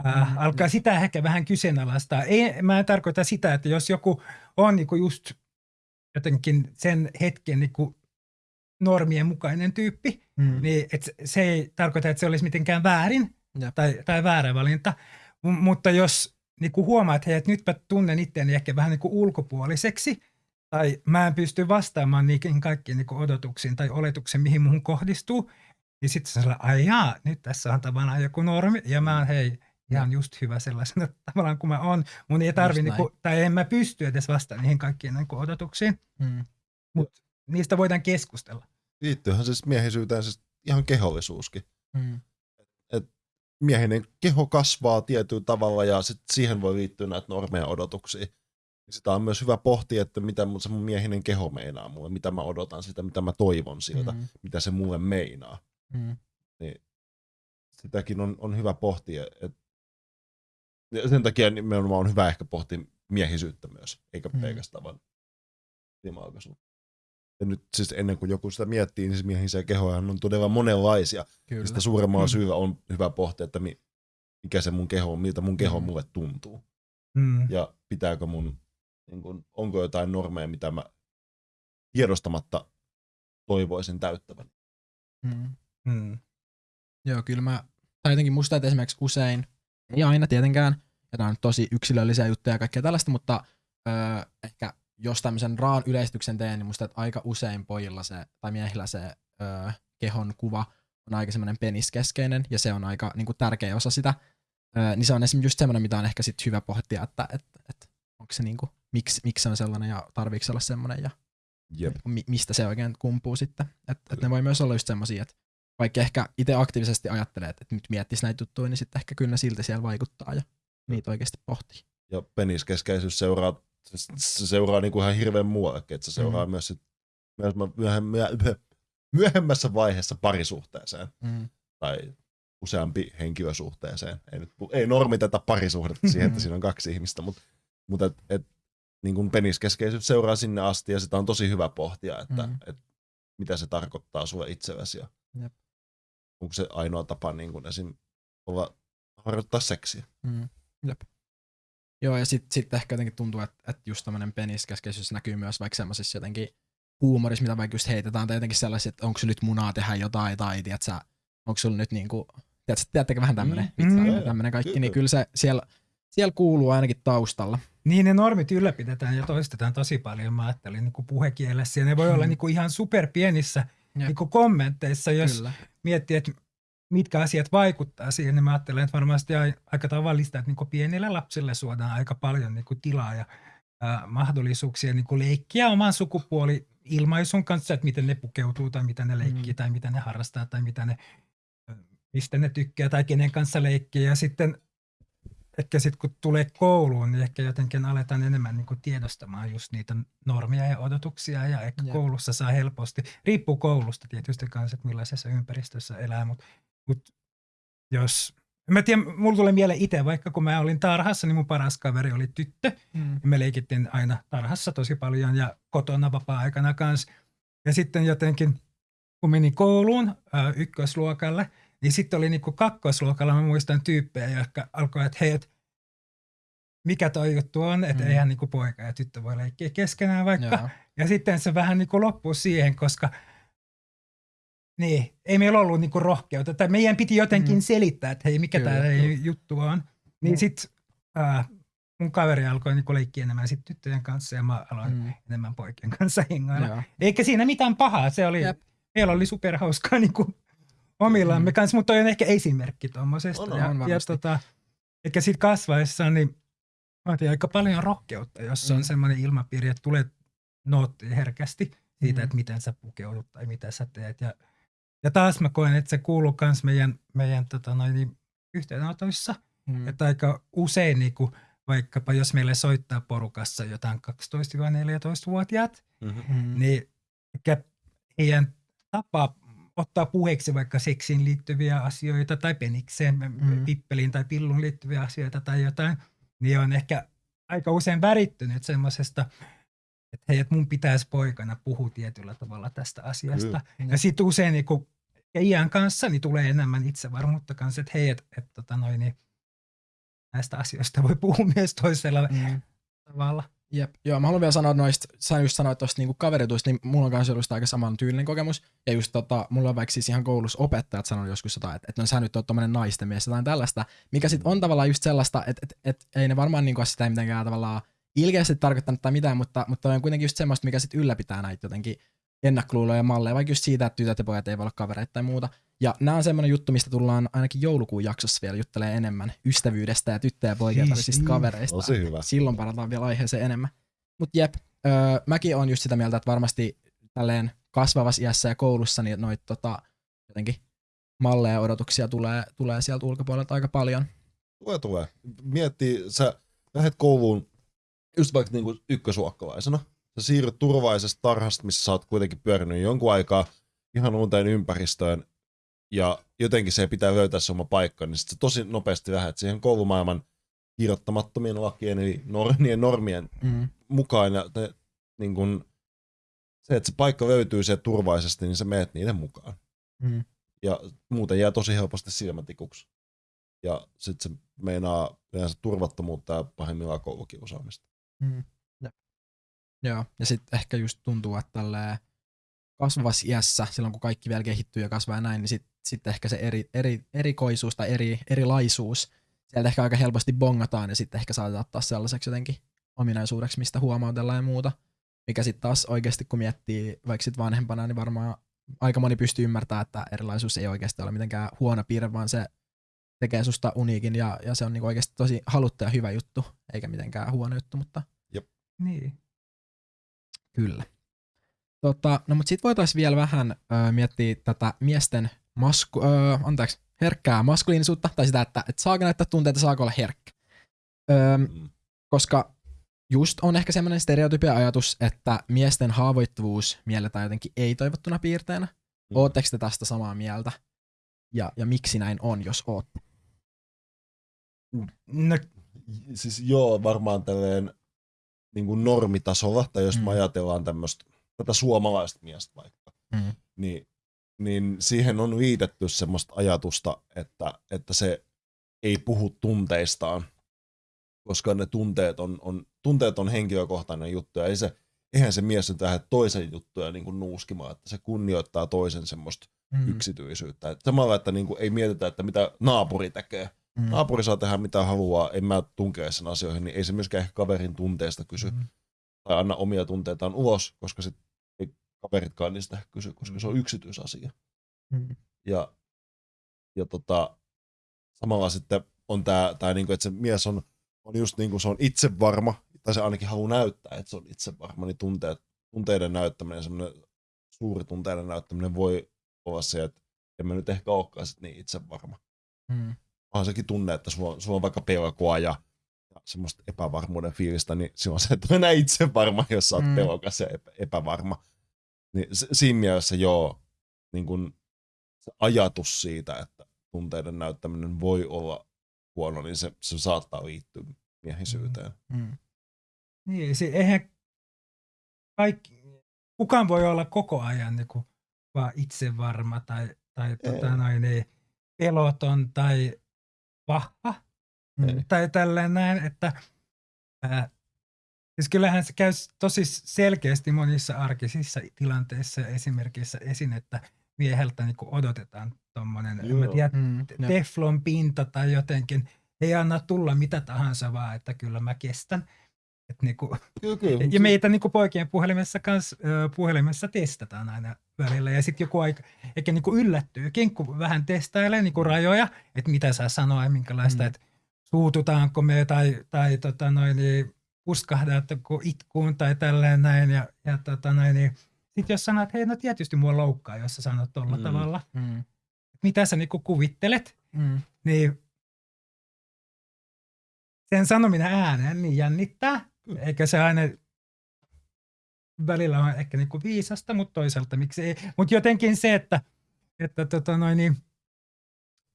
äh, Mm, alkaa sitä ehkä vähän kyseenalaistaa. Ei, mä en tarkoita sitä, että jos joku on niinku just jotenkin sen hetken niinku normien mukainen tyyppi, mm, niin et se- se ei tarkoita, että se olisi mitenkään väärin Jep. tai, tai väärä valinta. M- mutta jos niinku huomaa, että, hei, että nyt mä tunnen itseäni ehkä vähän niinku ulkopuoliseksi, tai mä en pysty vastaamaan niihin kaikkiin niinku odotuksiin tai oletuksiin, mihin muuhun kohdistuu, niin sitten se on ai jaa, nyt tässä on tavallaan joku normi, ja mä oon hei, ihan just hyvä sellaisena [LAUGHS] tavallaan kuin mä oon. Mun ei tarvi, Just niinku, tai en mä pysty edes vastaamaan niihin kaikkiin niinku odotuksiin, mm, mutta niistä voidaan keskustella. Liittyyhän siis miehisyyteen siis ihan kehollisuuskin. mm, miehinen keho kasvaa tietyllä tavalla ja sit siihen voi liittyä näitä normeja odotuksia. Sitä on myös hyvä pohtia, että mitä mun- se mun miehinen keho meinaa mulle, mitä mä odotan sitä, mitä mä toivon siltä, mm, mitä se mulle meinaa. mm, Sitäkin on, on hyvä pohtia. Et, ja sen takia nimenomaan on hyvä ehkä pohtia miehisyyttä myös, eikä Mm. pelkästään vaan limalkaisuutta. Ja nyt siis ennen kuin joku sitä miettii, niin se miehisiä kehoja on todella monenlaisia. kyllä. Sitä suuremmalla Mm. syyllä on hyvä pohtia, että mi, mikä se mun keho on, miltä mun keho Mm. mulle tuntuu. Mm. Ja pitääkö mun, niin kun, onko jotain normeja, mitä mä tiedostamatta toivoisin täyttävän. Mm. Mm. Joo, kyllä mä, tai jotenkin musta, että esimerkiksi usein, ei aina tietenkään, ja on tosi yksilöllisiä juttuja ja kaikkea tällaista, mutta öö, ehkä jos tämmöisen raan yleistyksen teen, niin musta, että aika usein pojilla se, tai miehillä se öö, kehon kuva on aika semmoinen peniskeskeinen, ja se on aika niin kuin, tärkeä osa sitä. Öö, niin se on esimerkiksi just semmoinen, mitä on ehkä sit hyvä pohtia, että et, et, onko se niin kuin, miksi, miksi se on sellainen, ja tarviiko se olla semmoinen, ja Jep. mi- mistä se oikein kumpuu sitten. Että et ne voi myös olla just semmosia, että vaikka ehkä itse aktiivisesti ajattelee, että, nyt miettisi näitä juttuja, niin sitten ehkä kyllä silti siellä vaikuttaa ja niitä oikeasti pohtii. Ja peniskeskeisyys seuraa, se, se seuraa niinku ihan hirveän muuallekin, että se seuraa mm. myös, sit, myös myöhem, myöhem, myöhemmässä vaiheessa parisuhteeseen Mm. tai useampi henkilösuhteeseen. Ei, nyt, ei normiteta parisuhdetta siihen, että siinä on kaksi ihmistä, mutta, mutta et, et, niin kuin peniskeskeisyys seuraa sinne asti ja sitä on tosi hyvä pohtia, että Mm. et, mitä se tarkoittaa sulle itsellesi ja Jep. onko se ainoa tapa niin kuin esim. olla, harjoittaa seksiä. Mm. Jep. Joo, ja sitten sit ehkä jotenkin tuntuu, että, että just tämmöinen peniskeskeisyys näkyy myös vaikka semmoisissa jotenkin huumorissa, mitä vaikka just heitetään, tai jotenkin sellaisia, että onko sulla nyt munaa tehdä jotain, tai tiedätkö, onko sulla nyt niinku, tiedätkö, tiedättekö vähän tämmöinen, Mm. mm. Mm. tämmöinen kaikki, Kyllä. niin kyllä se siellä, siellä kuuluu ainakin taustalla. Niin ne normit ylläpidetään ja toistetaan tosi paljon, mä ajattelin niin kuin puhekielessä. Ja ne voi olla Mm. niin kuin ihan superpienissä niin kuin kommenteissa, jos Kyllä. miettii, että mitkä asiat vaikuttaa siihen, niin mä ajattelen, että varmasti ai- aika tavallista, että niin kuin pienille lapsille suodaan aika paljon niin kuin tilaa ja ää, mahdollisuuksia niin kuin leikkiä oman sukupuoli ilmaisun kanssa, että miten ne pukeutuu tai mitä ne leikkii Mm. tai mitä ne harrastaa tai mitä ne, mistä ne tykkää tai kenen kanssa leikkii. Ja sitten ehkä sitten kun tulee kouluun, niin ehkä jotenkin aletaan enemmän niin tiedostamaan just niitä normeja ja odotuksia ja ehkä Jep. koulussa saa helposti, riippuu koulusta tietysti kanssa, että millaisessa ympäristössä elää, mutta mut jos, mä tiedän, mulla tulee mieleen itse, vaikka kun mä olin tarhassa, niin mun paras kaveri oli tyttö, Mm. ja me leikittiin aina tarhassa tosi paljon ja kotona vapaa-aikana kanssa. Ja sitten jotenkin, kun menin kouluun ykkösluokalle, niin sitten oli niinku kakkosluokalla, mä muistan tyyppejä, jotka alkoi, että hei, et mikä toi juttu on, että Mm. eihän niinku poika ja tyttö voi leikkiä keskenään vaikka. Joo. Ja sitten se vähän niinku loppui siihen, koska niin, ei meillä ollut niinku rohkeutta. Tai meidän piti jotenkin Mm. selittää, että hei, mikä tämä juttu on. Niin Mm. sitten mun kaveri alkoi niinku leikkiä enemmän sit tyttöjen kanssa ja mä aloin Mm. enemmän poikien kanssa hengailla. Eikä siinä mitään pahaa, se oli, Jep. meillä oli superhauskaa niinku omillamme Mm. kanssa, mutta toi on ehkä esimerkki tuommoisesta. On, on, ja, on ja tota, ehkä sitten kasvaessa niin vaatii aika paljon rohkeutta, jos Mm. on semmoinen ilmapiiri, että tulee noottia herkästi siitä, Mm. että miten sä pukeudut tai mitä sä teet. Ja, ja taas mä koen, että se kuuluu myös meidän, meidän tota noin, niin yhteydenotoissa, Mm. että aika usein niin kuin, vaikkapa jos meille soittaa porukassa jotain 12-14-vuotiaat, Mm-hmm. Mm. niin heidän tapa ottaa puheeksi vaikka seksiin liittyviä asioita tai penikseen, Mm. pippeliin tai pillun liittyviä asioita tai jotain, niin on ehkä aika usein värittynyt semmoisesta, että hei, että mun pitäisi poikana puhua tietyllä tavalla tästä asiasta. Kyllä. Ja sitten usein niin kun, ja iän kanssa niin tulee enemmän itsevarmuutta kanssa, että hei, että et, tota noin, niin näistä asioista voi puhua [LAUGHS] myös toisella Mm. tavalla. Jep. Joo, mä haluan vielä sanoa noista, sä just sanoit tuosta niinku kaverituista, niin mulla on kanssa ollut aika saman tyylinen kokemus. Ja just tota, mulla on vaikka siis ihan koulussa opettajat sanonut joskus jotain, että, että no sä nyt oot tommonen naisten mies, jotain tällaista, mikä sit on tavallaan just sellaista, että, että, että ei ne varmaan niinku sitä mitenkään tavallaan ilkeästi tarkoittanut tai mitään, mutta, mutta on kuitenkin just semmoista, mikä sit ylläpitää näitä jotenkin ennakkoluuloja ja malleja, vaikka just siitä, että tytöt ja pojat ei voi olla kavereita tai muuta. Ja nämä on semmoinen juttu, mistä tullaan ainakin joulukuun jaksossa vielä juttelee enemmän ystävyydestä ja tyttöjen ja poikien Siis välisistä niin. kavereista. Tosi hyvä. Silloin parataan vielä aiheeseen enemmän. Mutta jep, öö, mäkin on just sitä mieltä, että varmasti tälleen kasvavassa iässä ja koulussa niin noita tota, jotenkin malleja ja odotuksia tulee, tulee sieltä ulkopuolelta aika paljon. Tulee, tulee. Miettii, sä lähdet kouluun just vaikka niinku ykkösuokkalaisena. Sä siirryt turvallisesta tarhasta, missä sä oot kuitenkin pyörinyt jonkun aikaa ihan uuteen ympäristöön. Ja jotenkin se pitää löytää se oma paikka, niin sit sä tosi nopeasti lähdet siihen koulumaailman kirjoittamattomien lakien, eli nor- niiden normien Mm. mukaan. Ja ne, niin kun, se, että se paikka löytyy sieltä turvallisesti, niin sä meet niiden mukaan. Mm. Ja muuten jää tosi helposti silmätikuksi. Ja sitten se meinaa yleensä turvattomuutta ja pahimmillaan koulukiusaamista. Mm. Joo, ja sitten ehkä just tuntuu, että tälleen kasvavassa iässä, silloin kun kaikki vielä kehittyy ja kasvaa ja näin, niin sitten sit ehkä se eri, eri, erikoisuus tai eri, erilaisuus, sieltä ehkä aika helposti bongataan ja sitten ehkä saatetaan ottaa sellaiseksi jotenkin ominaisuudeksi, mistä huomautellaan ja muuta. Mikä sitten taas oikeasti, kun miettii vaikka sit vanhempana, niin varmaan aika moni pystyy ymmärtämään, että erilaisuus ei oikeasti ole mitenkään huono piirre, vaan se tekee susta uniikin ja, ja se on niinku oikeasti tosi haluttu ja hyvä juttu, eikä mitenkään huono juttu, mutta Niin. Kyllä. Tota, no mutta sitten voitaisiin vielä vähän ö, miettiä tätä miesten masku, ö, anteeksi, herkkää maskuliinisuutta, tai sitä, että, että saako näyttää tunteita, saako olla herkkä. Ö, Mm. koska just on ehkä semmoinen stereotypia ajatus, että miesten haavoittuvuus mielletään jotenkin ei-toivottuna piirteenä. Mm. Ootteko te tästä samaa mieltä? Ja, ja miksi näin on, jos ootte? No, Siis joo, varmaan tälleen niin kuin normitasolla, tai jos Mm. me ajatellaan tämmöistä, tätä suomalaista miestä vaikka, Mm. niin, niin siihen on liitetty semmoista ajatusta, että, että se ei puhu tunteistaan, koska ne tunteet on, on, tunteet on henkilökohtainen juttu, ja ei se, eihän se mies nyt lähde toisen juttuja niin kuin nuuskimaan, että se kunnioittaa toisen semmoista Mm. yksityisyyttä. Et samalla, että niin kuin ei mietitä, että mitä naapuri tekee, Mm. naapuri saa tehdä mitä haluaa, en mä tunkea sen asioihin, niin ei se myöskään ehkä kaverin tunteesta kysy. Mm. Tai anna omia tunteitaan ulos, koska sit ei kaveritkaan niistä kysy, koska se on yksityisasia. Mm. Ja, ja tota, samalla sitten on tämä, tää niinku, että se mies on, on just niin kuin se on itsevarma, tai se ainakin haluaa näyttää, että se on itsevarma, niin tunteet, tunteiden näyttäminen, semmoinen suuri tunteiden näyttäminen voi olla se, että en mä nyt ehkä olekaan sit niin itsevarma. Mm. Onhan sekin tunne, että sulla on, sulla on vaikka pelkoa ja semmoista epävarmuuden fiilistä, niin silloin se, että on enää itsevarma, jos sä oot Mm. mm. pelokas ja epä, epävarma. Niin se, siinä mielessä joo, niin kun se ajatus siitä, että tunteiden näyttäminen voi olla huono, niin se, se saattaa liittyä miehisyyteen. Mm. Niin, se, eihän kaikki, kukaan voi olla koko ajan niin kuin, vaan itsevarma tai, tai tota, Ei. noin, niin, peloton tai vahva Mm. tai tälleen näin, että ää, siis kyllähän se käy tosi selkeästi monissa arkisissa tilanteissa ja esimerkiksi esiin, että mieheltä niin odotetaan tuommoinen, Mm. Teflon pinta tai jotenkin, ei anna tulla mitä tahansa vaan, että kyllä mä kestän. Et niinku, [LAUGHS] Kyllä, kyllä. ja meitä niinku poikien puhelimessa kans, ö, puhelimessa testataan aina välillä. Ja sitten joku aika ehkä niinku yllättyykin, kun vähän testailee niinku rajoja, että mitä saa sanoa ja minkälaista, mm. että suututaanko me tai, tai tota noin, niin puskahdatteko itkuun tai tälleen näin. Ja, ja tota noin, niin, sitten jos sanot, että hei no tietysti mua loukkaa, jos sä sanot tuolla Mm. mm. tavalla, Mm. mitä sä niinku kuvittelet, Mm. niin sen sanominen ääneen niin jännittää, Kyllä. eikä se aina välillä on ehkä niinku viisasta, mutta toisaalta miksi ei. Mutta jotenkin se, että, että tota noin, niin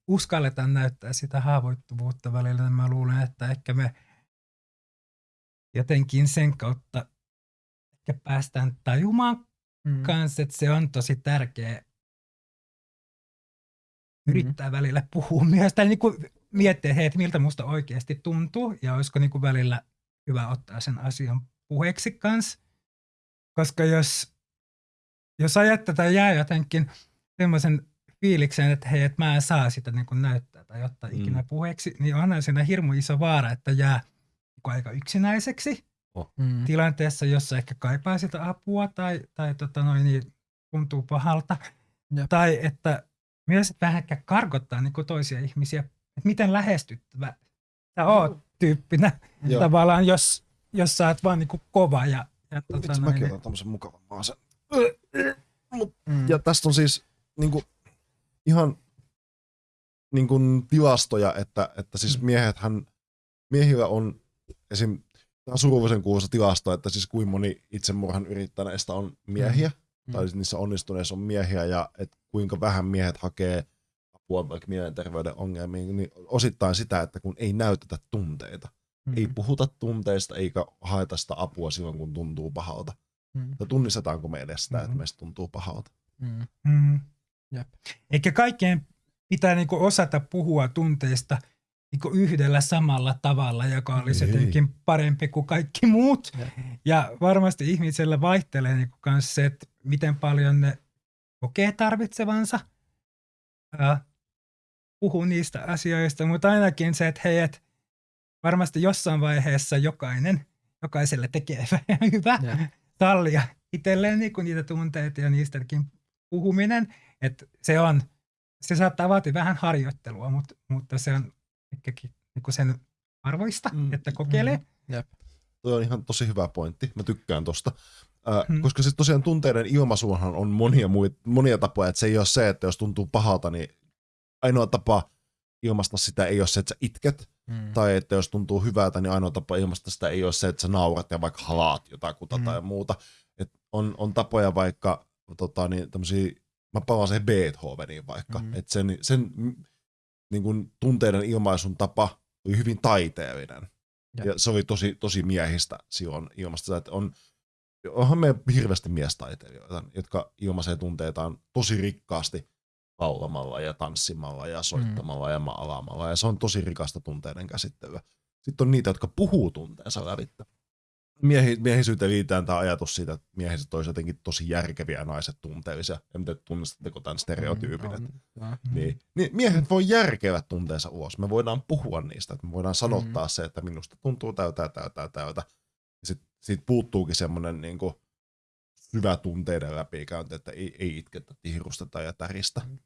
uskalletaan näyttää sitä haavoittuvuutta välillä, niin mä luulen, että ehkä me jotenkin sen kautta ehkä päästään tajumaan Mm. kanssa, että se on tosi tärkeä yrittää välillä puhua [LAUGHS] myös, tai niin kuin miettiä, hei, että miltä musta oikeasti tuntuu, ja olisiko niin kuin välillä hyvä ottaa sen asian puheeksi kanssa. Koska jos, jos ajattaa tai jää jotenkin semmoisen fiiliksen, että hei, että mä en saa sitä niin kuin näyttää tai ottaa Mm. ikinä puheeksi, niin onhan siinä hirmu iso vaara, että jää niin kuin aika yksinäiseksi Mm. tilanteessa, jossa ehkä kaipaa sitä apua tai, tai tota noin, niin tuntuu pahalta. Jep. Tai että myös että vähän ehkä karkottaa niin toisia ihmisiä, että miten lähestyttävä sä oot tyyppinä Joo. tavallaan, jos, jos sä oot vaan niin kuin kova ja, ja tota Vitsi, noin, mäkin niin, otan tämmösen mukavan maasen. Mm. Ja tästä on siis niinku, ihan niinku, tilastoja, että, että siis Mm. miehethän, miehillä on esim. Tämä on surullisen kuuluisa tilasto, että siis kuinka moni itsemurhan yrittäneistä on miehiä, Mm. tai siis niissä onnistuneissa on miehiä, ja että kuinka vähän miehet hakee apua vaikka mielenterveyden ongelmiin, niin osittain sitä, että kun ei näytetä tunteita. Mm. Ei puhuta tunteista eikä haeta sitä apua silloin, kun tuntuu pahalta. Mm. Tai tunnistetaanko me edes sitä, että Mhm. meistä tuntuu pahalta. Mm. mm. Jep. Eikä kaikkeen pitää niin kuin osata puhua tunteista niin kuin yhdellä samalla tavalla, joka olisi Ei. jotenkin parempi kuin kaikki muut. Jep. Ja varmasti ihmisellä vaihtelee niin kuin se, että miten paljon ne kokee tarvitsevansa puhua niistä asioista, mutta ainakin se, että hei, et varmasti jossain vaiheessa jokainen, jokaiselle tekee [LAUGHS] hyvä Jep. sallia itselleen niin niitä tunteita ja niistäkin puhuminen, että se on, se saattaa vaatia vähän harjoittelua, mutta, mutta se on niin sen arvoista, Mm. että kokeilee. Mm. Jep. Toi on ihan tosi hyvä pointti. Mä tykkään tosta. Äh, Hmm. Koska siis tosiaan tunteiden ilmaisuunhan on monia, muit, monia tapoja. Että se ei ole se, että jos tuntuu pahalta, niin ainoa tapa ilmaista sitä ei ole se, että sä itket. Mm. Tai että jos tuntuu hyvältä, niin ainoa tapa ilmaista sitä ei ole se, että sä naurat ja vaikka halaat jotakuta Mm. tai muuta. Et on, on tapoja vaikka, tota, niin tämmösiä, mä palaan siihen Beethoveniin vaikka, Mm. mm. että sen, sen niin kun tunteiden ilmaisun tapa oli hyvin taiteellinen. Jep. Ja se oli tosi, tosi miehistä silloin ilmasta että on, onhan meidän hirveästi miestaiteilijoita, jotka ilmaisee tunteitaan tosi rikkaasti laulamalla ja tanssimalla ja soittamalla mm. ja maalaamalla. Ja se on tosi rikasta tunteiden käsittelyä. Sitten on niitä, jotka puhuu tunteensa lävittä. Miehi, miehisyyteen liitetään tämä ajatus siitä, että miehiset olisi jotenkin tosi järkeviä ja naiset tunteellisia. En tiedä, tunnistatteko tämän stereotyypin. Mm, joo. niin, niin miehet voi järkevät tunteensa ulos. Me voidaan puhua niistä, että me voidaan sanottaa mm. se, että minusta tuntuu täytä, täytä, täytä. Sitten siitä puuttuukin semmoinen niin kuin, syvä tunteiden läpikäynti, että ei, ei itketä, tihrusteta ja täristä. Mm.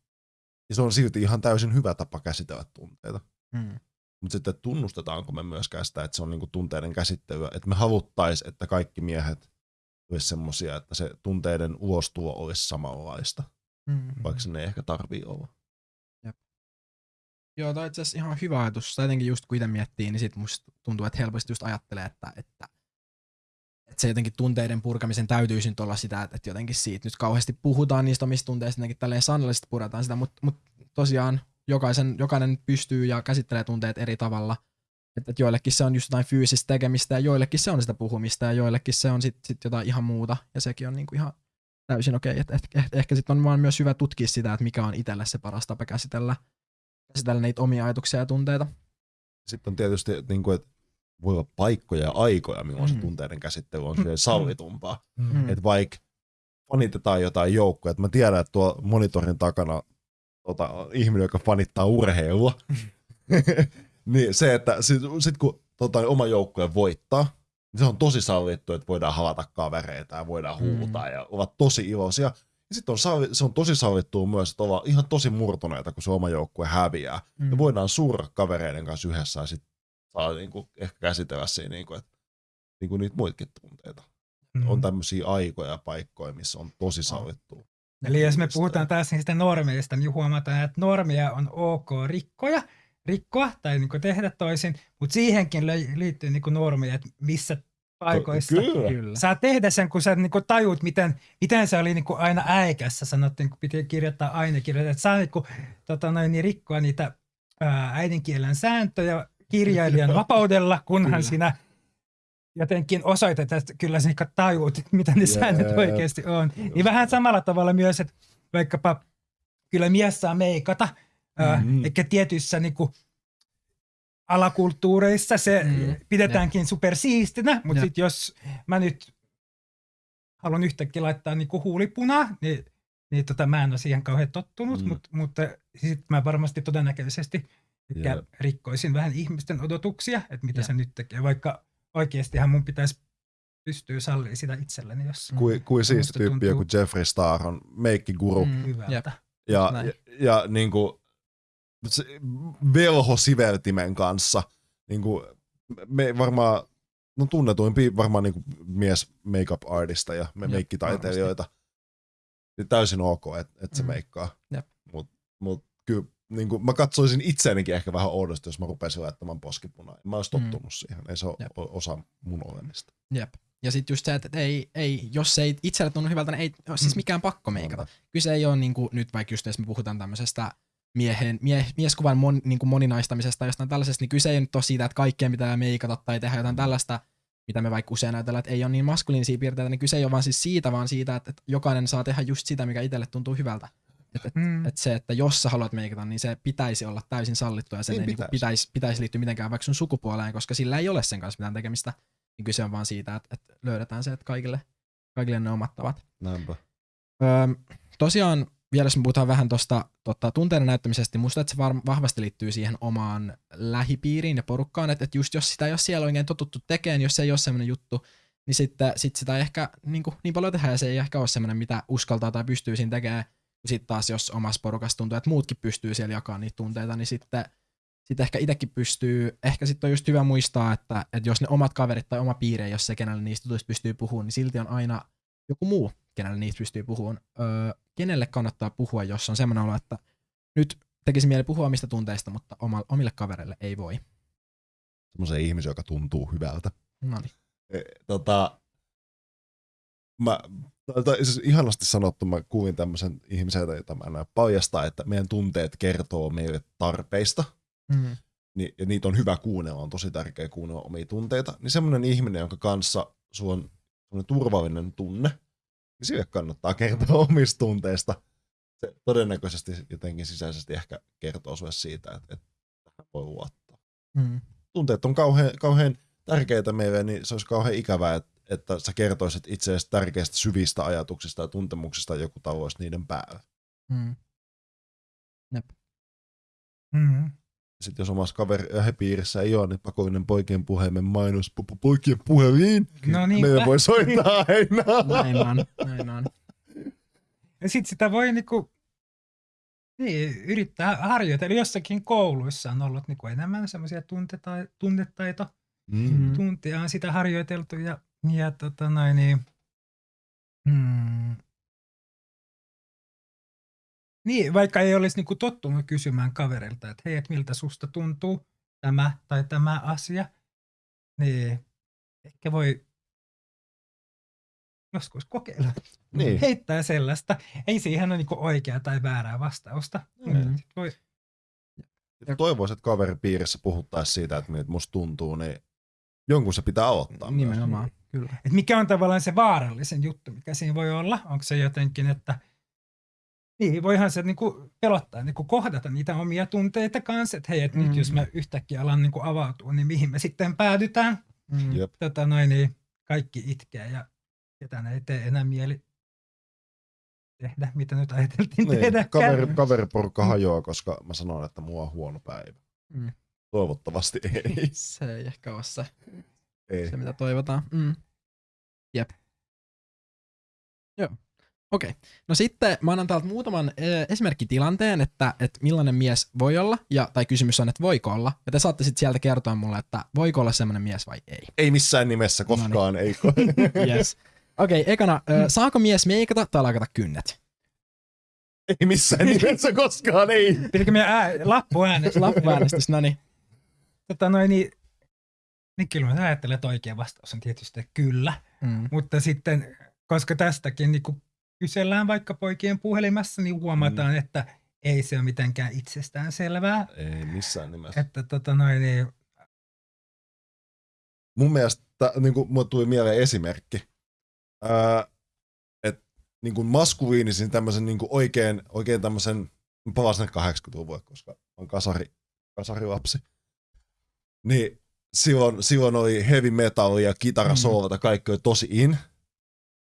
Ja se on silti ihan täysin hyvä tapa käsitellä tunteita. Mm. Mutta sitten tunnustetaanko me myöskään sitä, että se on niinku tunteiden käsittelyä, että me haluttaisiin, että kaikki miehet olisi semmoisia, että se tunteiden ulostulo olisi samanlaista, Mm. vaikka se ei ehkä tarvii olla. Joo, toi on itse asiassa ihan hyvä ajatus. Tai jotenkin just kun itse miettii, niin sit musta tuntuu, että helposti just ajattelee, että, että, että se jotenkin tunteiden purkamisen täytyisi nyt olla sitä, että, että jotenkin siitä nyt kauheasti puhutaan niistä omista tunteista, jotenkin tälleen sanallisesti puretaan sitä, mutta, mutta tosiaan jokaisen, jokainen pystyy ja käsittelee tunteet eri tavalla. Että, että joillekin se on just jotain fyysistä tekemistä ja joillekin se on sitä puhumista ja joillekin se on sitten sit jotain ihan muuta ja sekin on niinku ihan täysin okei. Okay. Että ehkä, ehkä sitten on vaan myös hyvä tutkia sitä, että mikä on itselle se paras tapa käsitellä käsitellä niitä omia ajatuksia ja tunteita. Sitten on tietysti, niin kuin, että voi olla paikkoja ja aikoja, milloin se Mm. tunteiden käsittely on mm. sallitumpaa. Mm. Että vaikka fanitetaan jotain joukkoja, että mä tiedän, että tuo monitorin takana tota, ihminen, joka fanittaa urheilua, [LAUGHS] niin se, että sit, sit kun tota, oma joukkue voittaa, niin se on tosi sallittu, että voidaan havata kavereita ja voidaan Mm. huutaa ja ovat tosi iloisia. Ja sitten on, se on tosi sallittua myös, että ollaan ihan tosi murtuneita, kun se oma joukkue häviää. Mm. Ja voidaan surra kavereiden kanssa yhdessä ja sitten saa niinku ehkä käsitellä siinä, niinku, että niinku niitä muitakin tunteita. Mm. On tämmöisiä aikoja ja paikkoja, missä on tosi sallittua. Eli jos me puhutaan taas niistä normeista, niin huomataan, että normeja on ok rikkoja, rikkoa tai niin tehdä toisin, mutta siihenkin liittyy niin normeja, että missä paikoissa Kyllä. Kyllä. saa tehdä sen, kun sä niin tajut, miten, miten se oli niin aina äikässä, sanottiin, kun piti kirjoittaa ainekirjoita, että saa niin kuin, tota noin, niin rikkoa niitä ää, äidinkielen sääntöjä kirjailijan vapaudella, kunhan Kyllä. sinä jotenkin osoitat, että kyllä sä niin tajut, mitä ne säännöt Jep. oikeasti on. Niin vähän samalla tavalla myös, että vaikkapa kyllä mies saa meikata, Mhm. eikä tietyissä niin kuin, alakulttuureissa se Mm. pidetäänkin supersiistinä, mutta sitten jos mä nyt haluan yhtäkkiä laittaa niin huulipunaa, niin, niin tota, mä en ole siihen kauhean tottunut, Mm. mm. mutta, mutta sitten mä varmasti todennäköisesti ehkä rikkoisin vähän ihmisten odotuksia, että mitä Jep. se nyt tekee, vaikka oikeastihan mun pitäisi pystyä sallimaan sitä itselleni, jos Kui, kui siisti Musta tyyppi joku tuntuu- Jeffrey Star on meikkiguru. Mm. Mm. hyvältä. Jep. Ja, näin. ja, ja niin kuin, se velho siveltimen kanssa. Niin kuin, me varmaan, no tunnetuimpi varmaan niin kuin mies makeup artista ja me Jep, meikkitaiteilijoita. Täysin ok, että et se Mm. meikkaa. Jep. Mut, mut kyllä niin kuin, mä katsoisin itseänikin ehkä vähän oudosti, jos mä rupesin laittamaan poskipunaa. Mä olisi Mm. tottunut siihen. Ei se ole Jep. osa mun olemista. Jep. Ja sitten just se, että ei, ei, jos se ei itselle tunnu hyvältä, niin ei ole siis Mm. mikään pakko meikata. Kyse ei ole niin kuin, nyt vaikka just jos me puhutaan tämmöisestä miehen, mie, mieskuvan mon, niin kuin moninaistamisesta jostain tällaisesta, niin kyse ei nyt ole siitä, että kaikkeen pitää meikata tai tehdä jotain tällaista, mitä me vaikka usein ajatellaan, että ei ole niin maskuliinisia piirteitä, niin kyse ei ole vaan siis siitä, vaan siitä, että, että jokainen saa tehdä just sitä, mikä itselle tuntuu hyvältä. Että et, Mm. et se, että jos sä haluat meikata, niin se pitäisi olla täysin sallittua ja sen Niin ei pitäisi. pitäisi. pitäisi, pitäisi liittyä mitenkään vaikka sun sukupuoleen, koska sillä ei ole sen kanssa mitään tekemistä. Niin kyse on vaan siitä, että, että löydetään se, että kaikille, kaikille ne omat tavat. Näinpä. Öö, tosiaan vielä jos me puhutaan vähän tuosta tota, tunteiden näyttämisestä, niin musta että se var- vahvasti liittyy siihen omaan lähipiiriin ja porukkaan, että, että just jos sitä ei ole siellä oikein totuttu tekemään, jos se ei ole semmoinen juttu, niin sitten sit sitä ei ehkä niin, kuin, niin paljon tehdä ja se ei ehkä ole semmoinen, mitä uskaltaa tai pystyy siinä tekemään. Sitten taas jos omassa porukassa tuntuu, että muutkin pystyy siellä jakamaan niitä tunteita, niin sitten sitten ehkä itsekin pystyy, ehkä sitten on just hyvä muistaa, että, että jos ne omat kaverit tai oma piiri, jos se kenelle niistä jutuista pystyy puhumaan, niin silti on aina joku muu, kenelle niistä pystyy puhumaan. Öö, kenelle kannattaa puhua, jos on semmoinen olo, että nyt tekisi mieli puhua omista tunteista, mutta omille kavereille ei voi. Semmoisen ihmisen, joka tuntuu hyvältä. No niin. E, tota, mä, tai siis ihanasti sanottu, mä kuulin tämmöisen ihmisen, jota mä en näe paljastaa, että meidän tunteet kertoo meille tarpeista, Mm. niin, ja niitä on hyvä kuunnella, on tosi tärkeää kuunnella omia tunteita, niin semmoinen ihminen, jonka kanssa sulla on semmoinen turvallinen tunne, niin sille kannattaa kertoa [LAUGHS] omista tunteista. Se todennäköisesti jotenkin sisäisesti ehkä kertoo sulle siitä, että, että tähän voi luottaa. Mm. Tunteet on kauhean, kauhean tärkeitä meille, niin se olisi kauhean ikävää, että, että sä kertoisit itseäsi tärkeistä syvistä ajatuksista ja tuntemuksista ja joku tavoisi niiden päällä. Mm. Mm. Sitten jos omassa kaveripiirissä ei ole, niin pakollinen poikien puhelimen mainos, po- po- poikien puhelin, No niin. meidän voi soittaa aina. Näin on, näin on. Ja sit sitä voi niinku, niin, yrittää harjoitella. Jossakin kouluissa on ollut niinku enemmän semmoisia tuntetai- tunnetaito. Mm. Tuntia on sitä harjoiteltu ja, ja tota noin, niin, hmm. niin, vaikka ei olisi niinku tottunut kysymään kaverilta, että hei, et miltä susta tuntuu tämä tai tämä asia, niin ehkä voi joskus kokeilla. Niin. Heittää sellaista. Ei siihen ole niinku oikeaa tai väärää vastausta. Mm. Voi, Toivoisin, että kaveripiirissä puhuttaisiin siitä, että miltä musta tuntuu, niin jonkun se pitää aloittaa. myös. Kyllä. et mikä on tavallaan se vaarallisen juttu, mikä siinä voi olla? Onko se jotenkin, että niin, voihan se niinku pelottaa niinku kohdata niitä omia tunteita kanssa, että hei, et mm. nyt jos mä yhtäkkiä alan niinku avautua, niin mihin me sitten päädytään? Mm. Jep. Tota noin, niin kaikki itkee ja ketään ei tee enää mieli tehdä, mitä nyt ajateltiin Niin, tehdä. kaveri, [LAUGHS] kaveriporukka hajoaa, koska mä sanon, että mulla on huono päivä. Mm. Toivottavasti ei. [LAUGHS] Se ei ehkä ole se, ei. se mitä toivotaan. Mm. Jep. Joo. Okei. Okay. No sitten mä annan täältä muutaman äh, esimerkkitilanteen, että, että millainen mies voi olla, ja, tai kysymys on, että voiko olla. Ja te saatte sitten sieltä kertoa mulle, että voiko olla semmoinen mies vai ei. ei missään nimessä koskaan, ei. [LAUGHS] [LAUGHS] Yes. Okei, okay, ekana, äh, saako mies meikata tai lakata kynnet? ei missään nimessä koskaan, ei. Pitikö meidän ää, lappuäänestys? Lappuäänestys, no niin. tota noin, niin, niin kyllä mä ajattelen, että oikea vastaus on tietysti että kyllä. Mm. Mutta sitten, koska tästäkin niin kun kysellään vaikka poikien puhelimessa, niin huomataan, mm. että ei se ole mitenkään itsestään selvää. Ei missään nimessä. Että tota noin, niin, Mun mielestä, niin kuin mulle tuli mieleen esimerkki, ää, että niin kuin maskuliinisin tämmöisen niin kuin oikein, oikein tämmöisen, mä palaan sinne 80-luvulle, koska on kasari, kasarilapsi. Niin silloin, silloin oli heavy metal ja kitarasoolata, kaikki oli tosi in.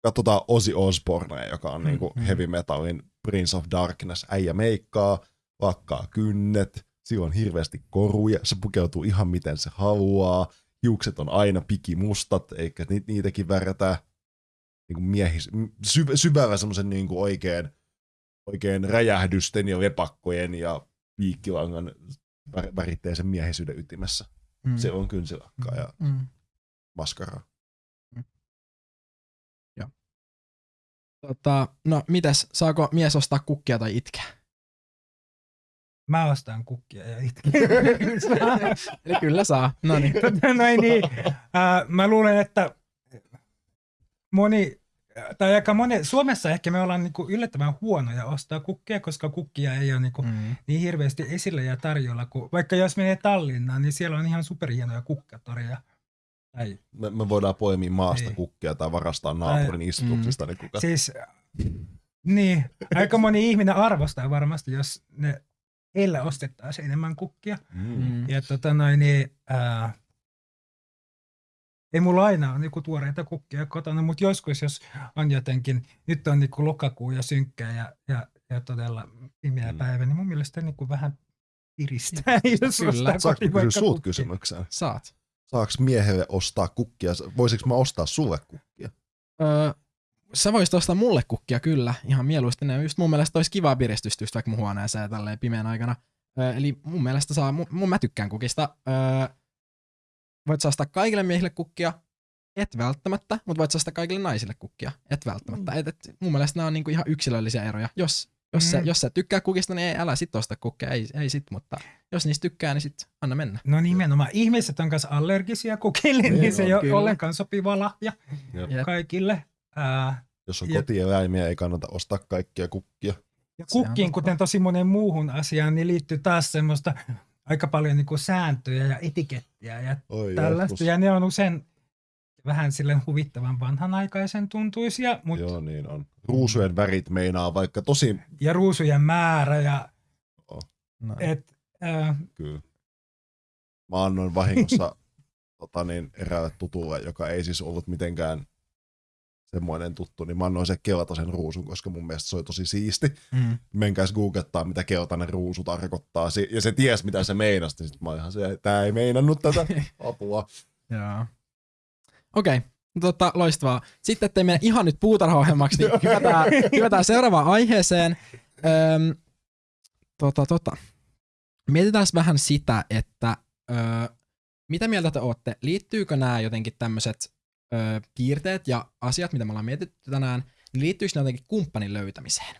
Katsotaan Ozzy Osbourne, joka on niin kuin Mm. heavy metalin Prince of Darkness. Äijä meikkaa, lakkaa kynnet, silloin on hirveästi koruja, se pukeutuu ihan miten se haluaa, hiukset on aina pikimustat, eikä ni- niitäkin värätä niin kuin miehis, sy, syvällä semmoisen niin kuin oikein, oikein räjähdysten ja lepakkojen ja piikkilangan vär- väritteisen miehisyyden ytimessä. Mm. Se on kynsilakkaa ja Mm. maskaraa. Tota, no mitäs, saako mies ostaa kukkia tai itkeä? mä ostan kukkia ja itken. [LAUGHS] Eli kyllä saa. No niin. tota noin, niin, ää, mä luulen, että moni, tai aika moni, Suomessa ehkä me ollaan niinku yllättävän huonoja ostaa kukkia, koska kukkia ei ole niinku Mm. niin hirveästi esillä ja tarjolla. Kun, vaikka jos menee Tallinnaan, niin siellä on ihan superhienoja kukkatoria. Tai, Me, me voidaan poimia maasta Niin. kukkia tai varastaa naapurin mm. istutuksesta. Niin kuka... siis, niin, aika moni ihminen arvostaa varmasti, jos ne heillä ostettaisiin enemmän kukkia. Mm. Mm. Ja tota noin, niin, ää, ei mulla aina ole niinku tuoreita kukkia kotona, mutta joskus, jos on jotenkin, nyt on niinku lokakuu ja synkkää ja, ja, ja todella pimeä Mm. päivä, niin mun mielestä niinku vähän piristää, jos Kyllä. ostaa Saanko kysyä kukkia. kysymykseen? Saat. Saako miehelle ostaa kukkia? Voisiko mä ostaa sulle kukkia? Öö, sä voisit ostaa mulle kukkia kyllä, ihan mieluusti. Ne just mun mielestä olisi kivaa piristystä just vaikka mun huoneeseen tälleen pimeän aikana. Öö, eli mun mielestä saa, mun, mun mä tykkään kukista. Öö, voit sä ostaa kaikille miehille kukkia, et välttämättä, mutta voit sä ostaa kaikille naisille kukkia, et välttämättä. Et, et, mun mielestä nämä on niinku ihan yksilöllisiä eroja. Jos, jos, mm. sä, Mm. jos sä tykkää kukista, niin ei, älä sit osta kukkia, ei, ei sit, mutta jos niistä tykkää, niin sit anna mennä. No nimenomaan, ihmiset on kanssa allergisia kukille, niin, Niin se ei ole ollenkaan sopiva lahja Jep. Kaikille. Ää, Jos on kotieläimiä, ei kannata ostaa kaikkia kukkia. Ja kukkiin, kuten tosi monen muuhun asiaan, niin liittyy taas semmoista aika paljon niin kuin sääntöjä ja etikettiä ja Oi tällaista. joskus. Ja ne on usein vähän silleen huvittavan vanhanaikaisen tuntuisia, mut, Joo, niin on. Ruusujen värit meinaa vaikka tosi... ja ruusujen määrä ja No. et, äh, Kyllä. Mä annoin vahingossa [LAUGHS] tota, niin, eräälle tutulle, joka ei siis ollut mitenkään semmoinen tuttu, niin mä annoin se keltaisen ruusun, koska mun mielestä se oli tosi siisti. Mm. Menkääs googlettaa, mitä keltainen ruusu tarkoittaa. Ja se ties, mitä se meinasi, niin sit mä ihan se, tää ei meinannut tätä [LAUGHS] apua. Joo. Okei, okay. tota, loistavaa. Sitten, ettei mene ihan nyt puutarhaohjelmaksi, niin hypätään, [LAUGHS] hypätään seuraavaan aiheeseen. Öm, tota, tota. Mietitään vähän sitä, että ö, mitä mieltä te olette? Liittyykö nämä jotenkin tämmöiset piirteet ja asiat, mitä me ollaan mietitty tänään, niin liittyykö ne jotenkin kumppanin löytämiseen?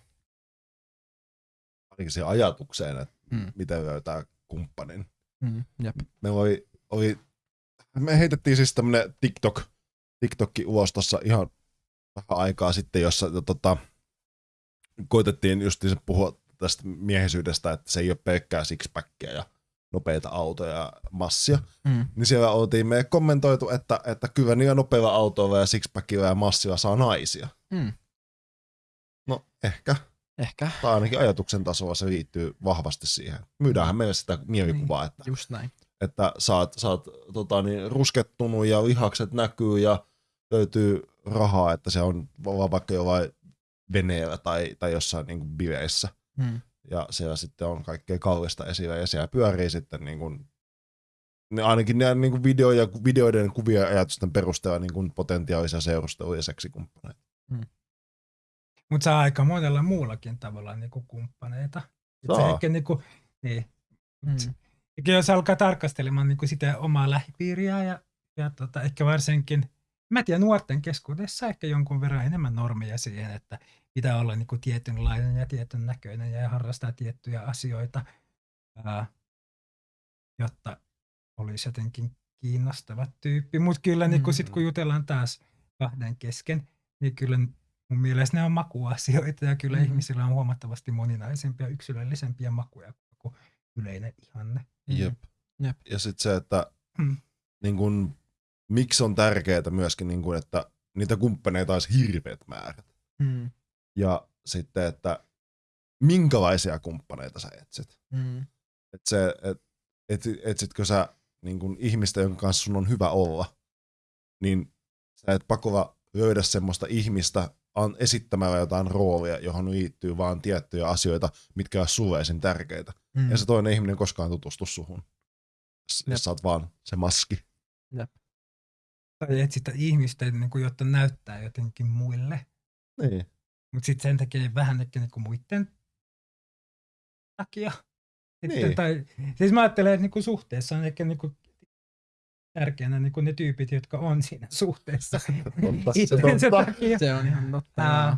Ainakin siihen ajatukseen, että Mm. miten löytää kumppanin. Mm, jep. me oli, oli, me heitettiin siis tämmönen TikTok, TikTokki ulos tossa ihan vähän aikaa sitten, jossa tota, koitettiin just puhua tästä miehisyydestä, että se ei ole pelkkää sixpackia ja nopeita autoja ja massia. Mm. Niin siellä oltiin me kommentoitu, että, että kyllä niillä nopeilla autoilla ja sixpackilla ja massilla saa naisia. Mm. No ehkä, Ehkä, tai ainakin ajatuksen tasolla se liittyy vahvasti siihen. Myydäänhän meille sitä mielikuvaa, että just näin. että sä oot tota, niin, ruskettunut ja lihakset näkyy ja löytyy rahaa, että se on vaan vaikka jollain veneellä tai, tai jossain niin kuin biveissä. Ja siellä sitten on kaikkea kallista esillä ja siellä pyörii sitten niin kuin, ne, ainakin ne niin kuin video ja, videoiden kuvia ja ajatusten perusteella niin kuin potentiaalisia seurustelu- ja seksikumppaneita. Mutta saa aika monella muullakin tavalla niinku kumppaneita. Et se Saa. ehkä niinku, niin. Mm. Eikä jos alkaa tarkastelemaan niinku sitä omaa lähipiiriä ja, ja tota, ehkä varsinkin, mä tiedän nuorten keskuudessa ehkä jonkun verran enemmän normeja siihen, että pitää olla niinku tietynlainen ja tietyn näköinen ja harrastaa tiettyjä asioita, ää, jotta olisi jotenkin kiinnostava tyyppi. Mutta kyllä niinku sit, kun jutellaan taas kahden kesken, niin kyllä mun mielestä ne on makuasioita ja kyllä Mhm. mm-hmm. ihmisillä on huomattavasti moninaisempia, yksilöllisempiä makuja kuin yleinen ihanne. Jep. Jep. Ja sitten se, että Mm. niin kun, miksi on tärkeää myöskin, niin kun, että niitä kumppaneita olisi hirveät määrät. Mm. Ja sitten, että minkälaisia kumppaneita sä etsit. Mm. Et se, et, et, etsitkö sä niin kun ihmistä, jonka kanssa sun on hyvä olla, niin sä et pakolla löydä semmoista ihmistä an, esittämällä jotain roolia, johon liittyy vaan tiettyjä asioita, mitkä on sulle esim. tärkeitä. Mm. Ja se toinen ihminen koskaan tutustu suhun. Jos, Jep. sä oot vaan se maski. Tai etsitä ihmistä, niin kuin, jotta näyttää jotenkin muille. Niin. Mutta sitten sen tekee vähän ehkä niin kuin muiden takia. Sitten, Niin. tai, siis mä ajattelen, että niin kuin suhteessa on ehkä niin kuin tärkeänä niin kuin ne tyypit, jotka on siinä suhteessa. Totta, [LAUGHS] se totta. takia. Se on ihan totta. Ää.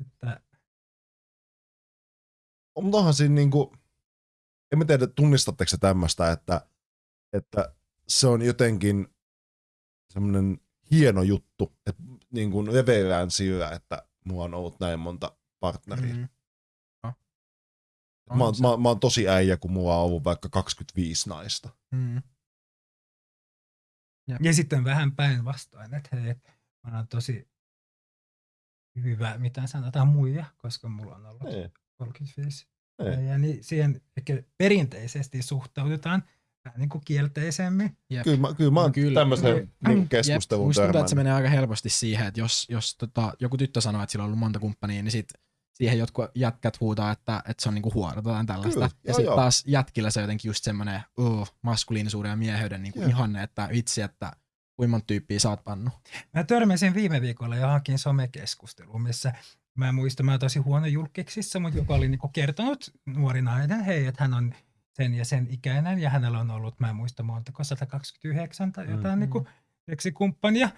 Että, Mutta onhan siinä niinku, en mä tiedä tunnistatteko se tämmöistä, että, että se on jotenkin semmoinen hieno juttu, että niin kuin leveillään sillä, että mulla on ollut näin monta partneria. Mm. Mm. No. Mä, On oon, mä, mä oon tosi äijä, kun mulla on ollut vaikka 25 naista. Mm. ja sitten vähän päinvastoin, että hei, mä oon tosi hyvä, mitä sanotaan muija, koska mulla on ollut Ei, 35 ei. ja niin siihen ehkä perinteisesti suhtaudutaan niin kuin kielteisemmin. Jep. Kyllä mä, kyllä mä oon kyllä. tämmöiseen Jep. niin Jep, keskusteluun musta tuntuu, että se menee aika helposti siihen, että jos, jos tota, joku tyttö sanoo, että sillä on ollut monta kumppania, niin sit siihen jotkut jätkät huutaa, että, että se on niinku huoro tai tällaista. Kyllä, ja sitten taas jätkillä se on jotenkin just semmoinen uh, maskuliinisuuden ja mieheyden niinku ihanne, että vitsi, että kuinka monta tyyppiä sä oot pannut. Mä törmäsin viime viikolla johonkin somekeskusteluun, missä mä en muista, mä oon tosi huono julkiksissa, mutta joku oli niinku kertonut nuori nainen, hei, että hän on sen ja sen ikäinen ja hänellä on ollut, mä en muista montako, 129 tai jotain Mm. mm. niinku seksikumppania.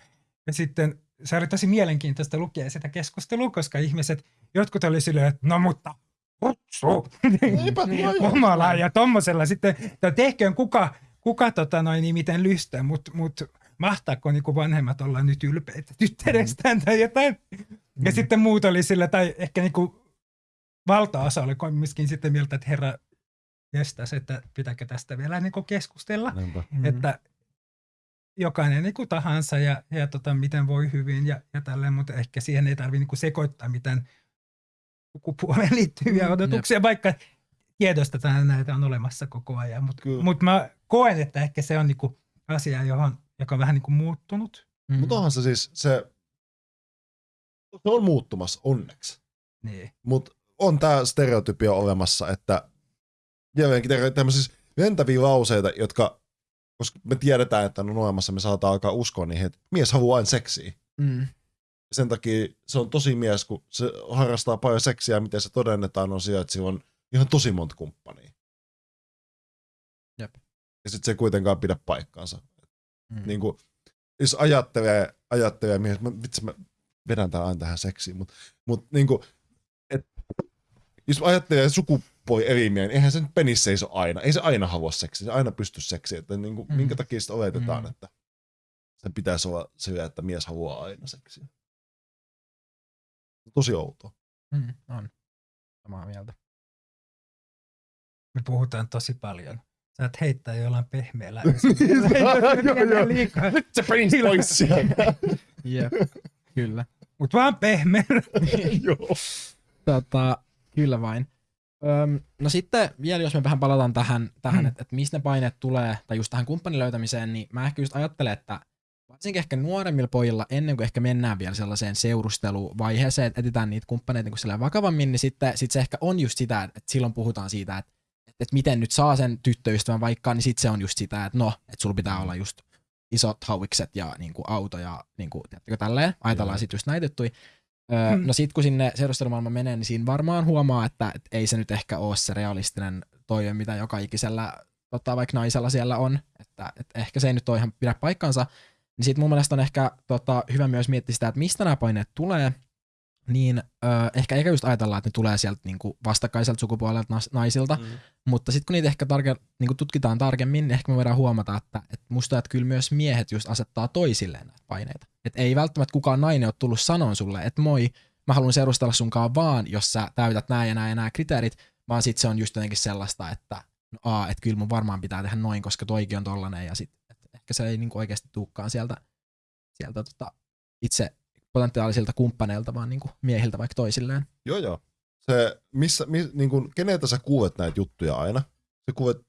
Ja sitten se oli tosi mielenkiintoista lukea sitä keskustelua, koska ihmiset, jotkut oli silleen, että no mutta kutsu tuo [LAUGHS] omalla ja tommosella sitten, että tehköön kuka, kuka tota noin, niin miten lystää, mutta mut, mahtaako niinku vanhemmat olla nyt ylpeitä tyttärestään tai jotain. Ja Mm. sitten muut oli sillä, tai ehkä niinku valtaosa oli kumminkin sitten mieltä, että herra jestas, että pitääkö tästä vielä niinku keskustella. Niinpä. Mm. Että jokainen niinku tahansa ja, ja tota, miten voi hyvin ja, ja tälleen, mutta ehkä siihen ei tarvitse niinku sekoittaa mitään sukupuoleen [LAUGHS] liittyviä Mm, odotuksia, vaikka tiedostetaan näitä on olemassa koko ajan. Mutta mut mä koen, että ehkä se on niinku asia, johon, joka on vähän niin kuin muuttunut. Mm. Mutta onhan se siis, se, se on muuttumassa onneksi. Niin. Mutta on tämä stereotypia olemassa, että jälleenkin tämmöisiä ventäviä lauseita, jotka, koska me tiedetään, että on olemassa, me saadaan alkaa uskoa niihin, että mies haluaa aina seksiä. Mm. Sen takia se on tosi mies, kun se harrastaa paljon seksiä, miten se todennetaan on siellä, että sillä on ihan tosi monta kumppania. Jep. Ja sitten se ei kuitenkaan pidä paikkaansa. Mm. Niin kuin, jos ajattelee, ajattelee mies, mä, vitsi mä vedän tää aina tähän seksiin, mutta mut, niin kuin, jos ajattelee sukupuoli elimiä, niin eihän se nyt penissä seiso aina. Ei se aina halua seksiä, se aina pysty seksiin. Että niin kuin, Mm. minkä takia sitä oletetaan, Mm. että sen pitäisi olla sillä, että mies haluaa aina seksiä. Tosi outoa. Mm. On. Samaa mieltä. Me puhutaan tosi paljon. Sä et heittää jollain pehmeällä. [LAUGHS] Joo, joo. liikaa. Se penis pois sieltä. Jep. Kyllä. Mut vaan pehmeä. [LAUGHS] Joo. Tota, kyllä vain. Öm, no sitten vielä, jos me vähän palataan tähän, tähän Mm. että et mistä ne paineet tulee, tai just tähän kumppanin löytämiseen, niin mä ehkä just ajattelen, että varsinkin ehkä nuoremmilla pojilla, ennen kuin ehkä mennään vielä sellaiseen seurusteluvaiheeseen, että etsitään niitä kumppaneita niin kuin vakavammin, niin sitten sit se ehkä on just sitä, että silloin puhutaan siitä, että, että miten nyt saa sen tyttöystävän vaikka, niin sitten se on just sitä, että no, että sulla pitää olla just isot hauikset ja niin kuin auto ja niin kuin, tiedättekö, tälleen. Ajatellaan sitten just näitä juttuja. Öö, Hmm. no sit kun sinne seurustelumaailma menee, niin siinä varmaan huomaa, että, että ei se nyt ehkä ole se realistinen toive, mitä joka ikisellä tota, vaikka naisella siellä on. Että, että ehkä se ei nyt ole ihan pidä paikkansa. Niin sit mun mielestä on ehkä tota, hyvä myös miettiä sitä, että mistä nämä paineet tulee. Niin öö, ehkä eikä just ajatella, että ne tulee sieltä niinku vastakkaiselta sukupuolelta nas- naisilta, Mm. mutta sitten kun niitä ehkä tarke, niin tutkitaan tarkemmin, niin ehkä me voidaan huomata, että, että musta että kyllä myös miehet just asettaa toisilleen näitä paineita. Että ei välttämättä kukaan nainen ole tullut sanoon sulle, että moi, mä haluan seurustella sunkaan vaan, jos sä täytät nämä ja nämä ja nämä kriteerit, vaan sitten se on just jotenkin sellaista, että no aa, että kyllä mun varmaan pitää tehdä noin, koska toikin on tollanen ja sitten ehkä se ei niinku oikeasti tuukkaan sieltä, sieltä tota, itse potentiaalisilta kumppaneilta, vaan niinku miehiltä vaikka toisilleen. Joo, joo. Se, missä, mi, niin kuin, keneltä sä kuulet näitä juttuja aina? Sä kuulet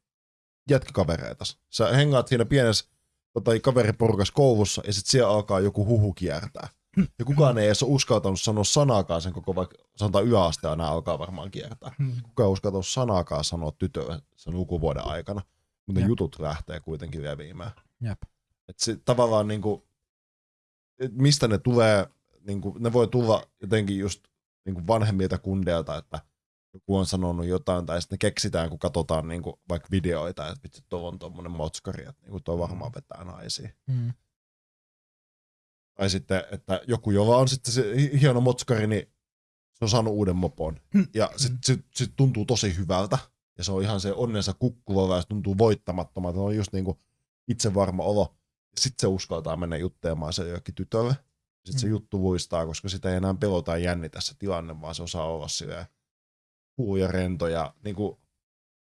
jätkäkavereitas. Sä hengaat siinä pienessä tota, kaveriporukas koulussa ja sitten siellä alkaa joku huhu kiertää. Ja kukaan ei edes ole uskaltanut sanoa sanaakaan sen koko, vaikka sanotaan yläaste aina alkaa varmaan kiertää. Kukaan ei uskaltanut sanaakaan sanoa tytölle sen lukuvuoden aikana. Mutta Jep. jutut lähtee kuitenkin leviämään. Jep. Et se, tavallaan niinku, et mistä ne tulee, niinku, ne voi tulla jotenkin just niinku vanhemmilta kundeilta, että joku on sanonut jotain, tai sitten keksitään, kun katsotaan niinku, vaikka videoita, että vitsi, tuo on tuommoinen motskari, että niinku, tuo varmaan vetää naisia. Mm. Tai sitten, että joku, jolla on sitten se hi- hieno motskari, niin se on saanut uuden mopon. Ja sitten sit, sit tuntuu tosi hyvältä. Ja se on ihan se onnensa kukkuva ja se tuntuu voittamattomalta. Se on just niinku itsevarma olo. Sitten se uskaltaa mennä juttelemaan se jollekin tytölle. Sitten se Mm. juttu vuistaa, koska sitä ei enää pelota ja jännitä se tilanne, vaan se osaa olla silleen cool ja rento ja niinku,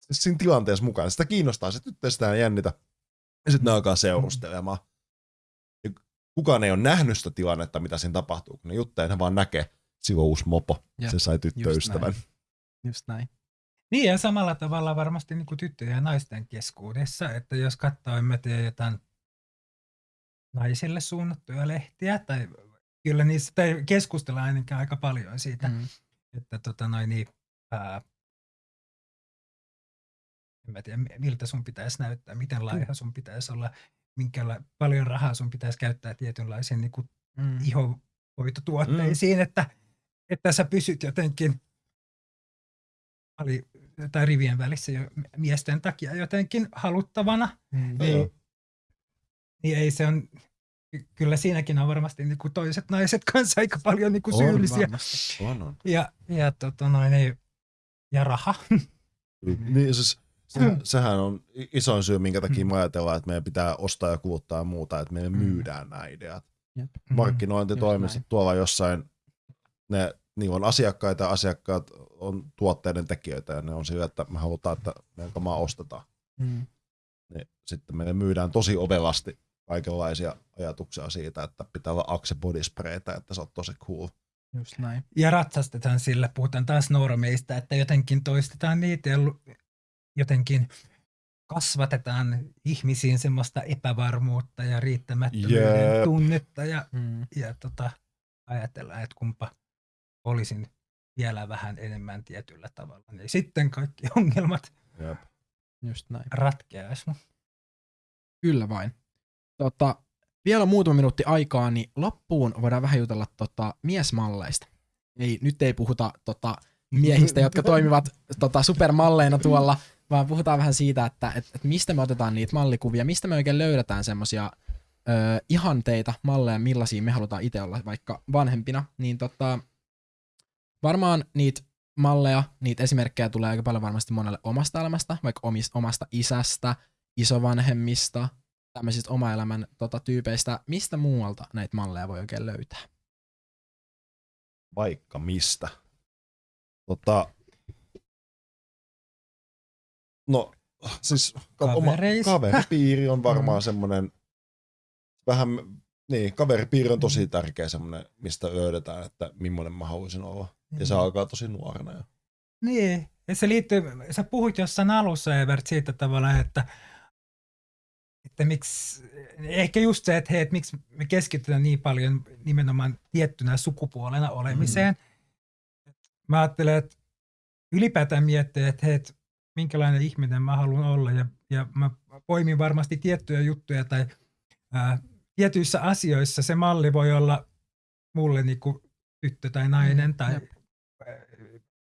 siis siinä tilanteessa mukaan. Sitä kiinnostaa, se tyttö sitä jännitä. Ja sitten ne alkaa seurustelemaan. Ja kukaan ei ole nähnyt sitä tilannetta, mitä siinä tapahtuu, kun ne juttelee, ne vaan näkee, sillä on uusi mopo, Jep, se sai tyttöystävän. näin. Just näin. Niin ja samalla tavalla varmasti niin kuin tyttöjen ja naisten keskuudessa, että jos katsoo, en mä tiedä, jotain naisille suunnattuja lehtiä, tai kyllä niissä tai keskustellaan ainakin aika paljon siitä, Mm. että tota noin, niin, ää, en mä tiedä, mi- miltä sun pitäisi näyttää, miten laiha sun pitäisi olla, minkä paljon rahaa sun pitäisi käyttää tietynlaisiin niin kuin Mm. ihohoitotuotteisiin, mm. että, että sä pysyt jotenkin ali, tai rivien välissä jo miesten takia jotenkin haluttavana, Mm. Niin, niin ei se on, ky- kyllä siinäkin on varmasti niin kuin toiset naiset [LAUGHS] kanssa aika paljon niin kuin On syyllisiä. Varmasti. On, on. Ja, ja, tota noin, niin, ja raha. Niin siis, se, Mm. sehän on isoin syy, minkä takia me ajatellaan, että meidän pitää ostaa ja kuluttaa ja muuta, että meille Mm. myydään nämä ideat. Jep. Markkinointitoimistot Just tuolla jossain, ne, niillä on asiakkaita ja asiakkaat on tuotteiden tekijöitä ja ne on sillä, että me halutaan, että meidän kamaa ostetaan. Mm. Niin sitten meille myydään tosi ovelasti kaikenlaisia ajatuksia siitä, että pitää olla Axe bodyspraytä, että se on tosi cool. Just näin. Ja ratsastetaan sillä, puhutaan taas normeista, että jotenkin toistetaan niitä ja jotenkin kasvatetaan ihmisiin semmoista epävarmuutta ja riittämättömyyden Jep. tunnetta ja, Mm. ja tota, ajatellaan, että kumpa olisin vielä vähän enemmän tietyllä tavalla, niin sitten kaikki [LAUGHS] ongelmat Jep. Just näin. ratkeaisi. Kyllä vain. Tota, vielä muutama minuutti aikaa, niin loppuun voidaan vähän jutella tota, miesmalleista. Ei, nyt ei puhuta tota, miehistä, jotka [LAUGHS] toimivat tota, supermalleina tuolla, vaan puhutaan vähän siitä, että et, et mistä me otetaan niitä mallikuvia, mistä me oikein löydetään semmosia ö, ihanteita, malleja, millaisia me halutaan itse olla vaikka vanhempina, niin tota, varmaan niitä malleja, niitä esimerkkejä tulee aika paljon varmasti monelle omasta elämästä, vaikka omis, omasta isästä, isovanhemmista, tämmöisistä oma elämän tota, tyypeistä. Mistä muualta näitä malleja voi oikein löytää? Vaikka mistä. Tota, no, siis oma Kavereista. kaveripiiri on varmaan Mm. semmoinen, vähän, niin, kaveripiiri on tosi tärkeä semmoinen, mistä löydetään, että millainen mä haluaisin olla. Ja se Mm. alkaa tosi nuorena jo. Niin, ja se liittyy, sä puhuit jossain alussa Evert siitä tavalla, että, että miksi, ehkä just se, että hei, että miksi me keskitytään niin paljon nimenomaan tiettynä sukupuolena olemiseen. Mm. Mä ajattelen, että ylipäätään miettiä, että hei, että minkälainen ihminen mä haluan olla ja, ja mä poimin varmasti tiettyjä juttuja tai ää, tietyissä asioissa se malli voi olla mulle niinku tyttö tai nainen Mm, tai jep.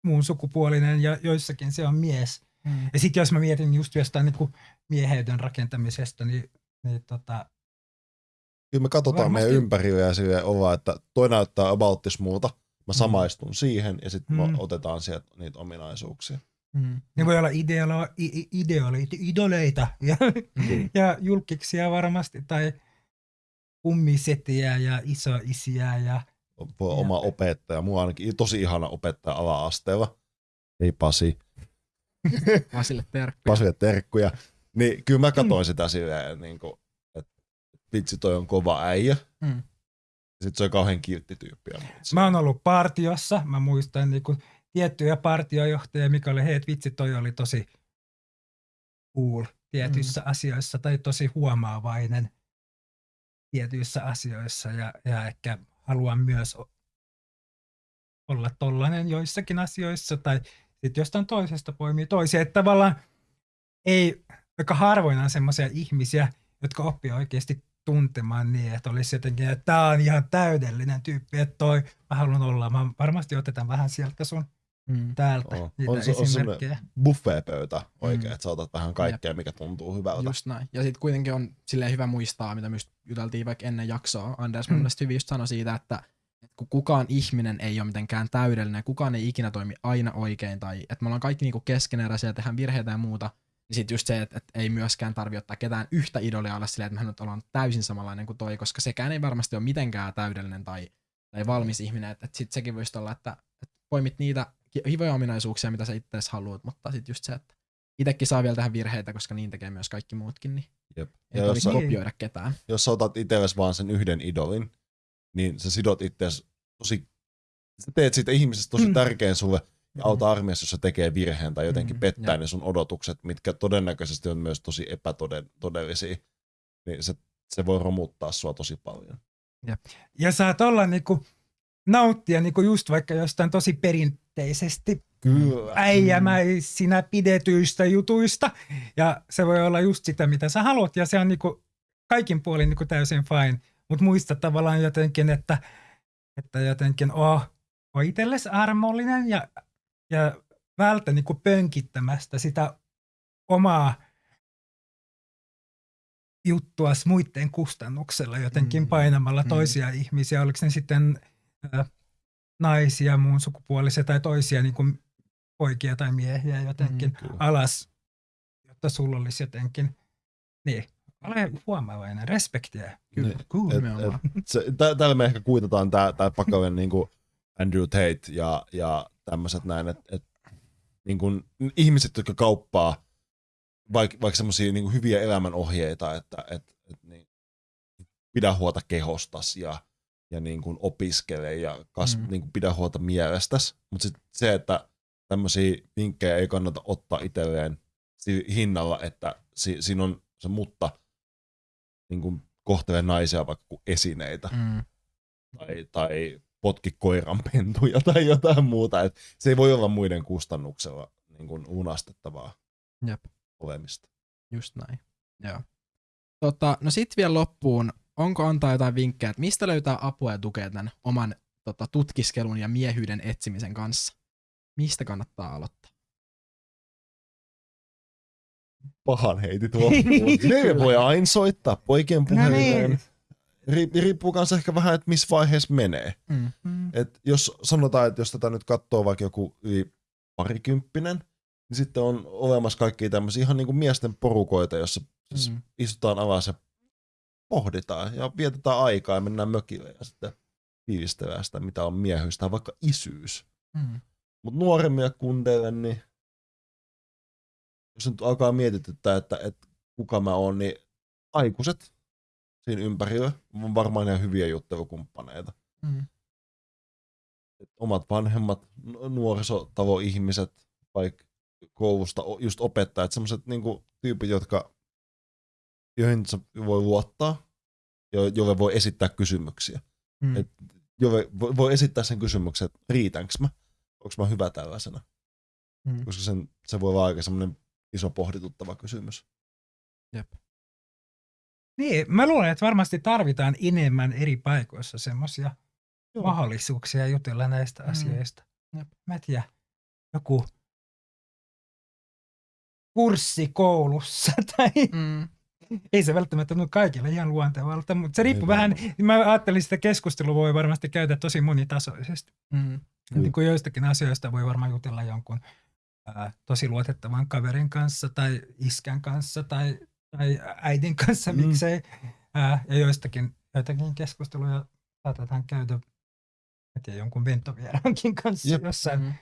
muun sukupuolinen ja joissakin se on mies. Mm. Ja sitten jos mä mietin just jostain niinku mieheyden rakentamisesta, niin, niin tota, Kyllä me katsotaan Varmasti- meidän ympärillä ja silleen ollaan, että toi näyttää about this muuta. Mä samaistun siihen ja sitten Mm. otetaan sieltä niitä ominaisuuksia. Mm. ne voi olla ideolo, ideoleita, idoleita [LAUGHS] ja, Mm. ja julkiksia varmasti tai kummisetiä ja isoisiä ja Voi Ja- oma opettaja. Mulla on ainakin tosi ihana opettaja ala-asteella. Ei Pasi. [LAUGHS] Pasille terkkuja. Pasille terkkuja. Niin kyllä mä katsoin sitä silleen, niin kuin, että vitsi toi on kova äijä. Mm. Sitten se on kauhean kiltti tyyppi. Mä oon ollut partiossa, mä muistan niinku tiettyjä partiojohtajia, mikä oli, hei, vitsi, toi oli tosi cool tietyissä mm. asioissa tai tosi huomaavainen tietyissä asioissa ja, ja ehkä haluan myös olla tollanen joissakin asioissa tai sitten jostain toisesta poimii toisia. Että tavallaan ei, aika harvoin on semmoisia ihmisiä, jotka oppii oikeasti tuntemaan niin, että olisi jotenkin, että tämä on ihan täydellinen tyyppi, että toi mä haluan olla. Mä varmasti otetaan vähän sieltä sun Mm. täältä On. niitä On se- on buffet-pöytä oikein, Mm. että sä otat vähän kaikkea, mikä tuntuu hyvältä. Just näin. Ja sitten kuitenkin on silleen hyvä muistaa, mitä myös juteltiin vaikka ennen jaksoa. Anders mun Mm. mielestä hyvin just sanoi siitä, että kun kukaan ihminen ei ole mitenkään täydellinen, kukaan ei ikinä toimi aina oikein, tai että me ollaan kaikki niinku keskeneräisiä ja tehdään virheitä ja muuta, niin sitten just se, että, että ei myöskään tarvi ottaa ketään yhtä idolia olla silleen, että me nyt ollaan täysin samanlainen kuin toi, koska sekään ei varmasti ole mitenkään täydellinen tai, tai valmis ihminen, että, että sitten sekin voisi olla, että, että poimit niitä hivoja ominaisuuksia, mitä sä itse haluat, mutta sitten just se, että itsekin saa vielä tehdä virheitä, koska niin tekee myös kaikki muutkin, niin Jep. ei Ja jos tarvitse sä, kopioida ketään. jos sä otat itsellesi vaan sen yhden idolin, niin sä sidot itseäsi tosi, sä teet siitä ihmisestä tosi Mm. tärkeän sulle ja auta armiassa, jos se tekee virheen tai jotenkin Mm, pettää ne sun odotukset, mitkä todennäköisesti on myös tosi epätodellisia, niin se, se voi romuttaa sua tosi paljon. Ja saat olla niinku, nauttia niinku just vaikka jostain tosi perinteisesti Kyllä. äijämäisinä pidetyistä jutuista. Ja se voi olla just sitä, mitä sä haluat. Ja se on niinku kaikin puolin niinku täysin fine. Mutta muista tavallaan jotenkin, että, että jotenkin oh, on itsellesi armollinen ja, ja vältä niinku pönkittämästä sitä omaa juttuas muiden kustannuksella jotenkin Mm, painamalla mm. toisia ihmisiä, oliko ne sitten ä, naisia, muun sukupuolisia tai toisia niin kuin poikia tai miehiä jotenkin Mm, kyllä. alas, jotta sulla olisi jotenkin, niin, ole huomaavainen, respektiä. Kyllä, Niin, tällä me ehkä kuitataan tää, tää pakaven niinku Andrew Tate ja, ja tämmöiset näin, että et, niinku, ihmiset, jotka kauppaa vaikka vaik semmoisia niinku hyviä elämänohjeita, että et, et, niin, pidä huolta kehostas ja, ja niin kuin opiskele ja kas, Mm. niin kuin pidä huolta mielestäsi. Mutta se, että tämmöisiä vinkkejä ei kannata ottaa itselleen hinnalla, että si- siinä on se mutta niin kuin kohtelee naisia vaikka kuin esineitä Mm. tai, tai potki koiran pentuja tai jotain muuta. Et se ei voi olla muiden kustannuksella niin kuin lunastettavaa Jep. olemista. Just näin. Joo. Tota, no sit vielä loppuun, onko antaa jotain vinkkejä, että mistä löytää apua ja tukea tämän oman tota, tutkiskelun ja miehyyden etsimisen kanssa? Mistä kannattaa aloittaa? Pahan heitit loppuun. [LAUGHS] ne voi aina soittaa poikien No puhelimeen. niin. Ri- riippuu myös ehkä vähän, että missä vaiheessa menee. Mm. Mm. Et jos sanotaan, että jos tätä nyt katsoo vaikka joku yli parikymppinen, niin sitten on olemassa kaikki tämmöisiä ihan niin kuin miesten porukoita, jossa siis Mm. istutaan alas ja pohditaan ja vietetään aikaa ja mennään mökille ja sitten fiilistellään sitä, mitä on miehyys tai vaikka isyys. Mm. Mutta nuoremmille kundeille, niin jos nyt alkaa mietityttää, että, että kuka mä oon, niin aikuiset siinä ympärillä on varmaan ihan hyviä juttelukumppaneita. Mm. Et omat vanhemmat, nu- nuorisotalo-ihmiset, vaikka koulusta just opettajat, semmoiset niinku tyypit, jotka, joihin voi luottaa, jo- joille voi esittää kysymyksiä. Mm. Et- Jolle voi- voi esittää sen kysymyksen, että riitänkö mä, onko mä hyvä tällaisena, Mm. koska sen, se voi olla aika semmoinen iso pohdituttava kysymys. Jep. Niin, mä luulen, että varmasti tarvitaan enemmän eri paikoissa semmoisia mahdollisuuksia jutella näistä Mm. asioista. Jep. Mä tiedä, joku kurssi koulussa [LAUGHS] tai Mm. ei se välttämättä tunnu kaikille ihan luontevalta, mutta se riippuu Ei vähän, mä ajattelin, että sitä keskustelua voi varmasti käydä tosi monitasoisesti. Mm. Niin kuin joistakin asioista voi varmaan jutella jonkun ää, tosi luotettavan kaverin kanssa tai iskän kanssa tai, tai äidin kanssa, Mm. miksei. Ää, ja joistakin joitakin keskusteluja saatetaan käydä tiedä, jonkun ventovieraankin kanssa Jep. jossain Mm.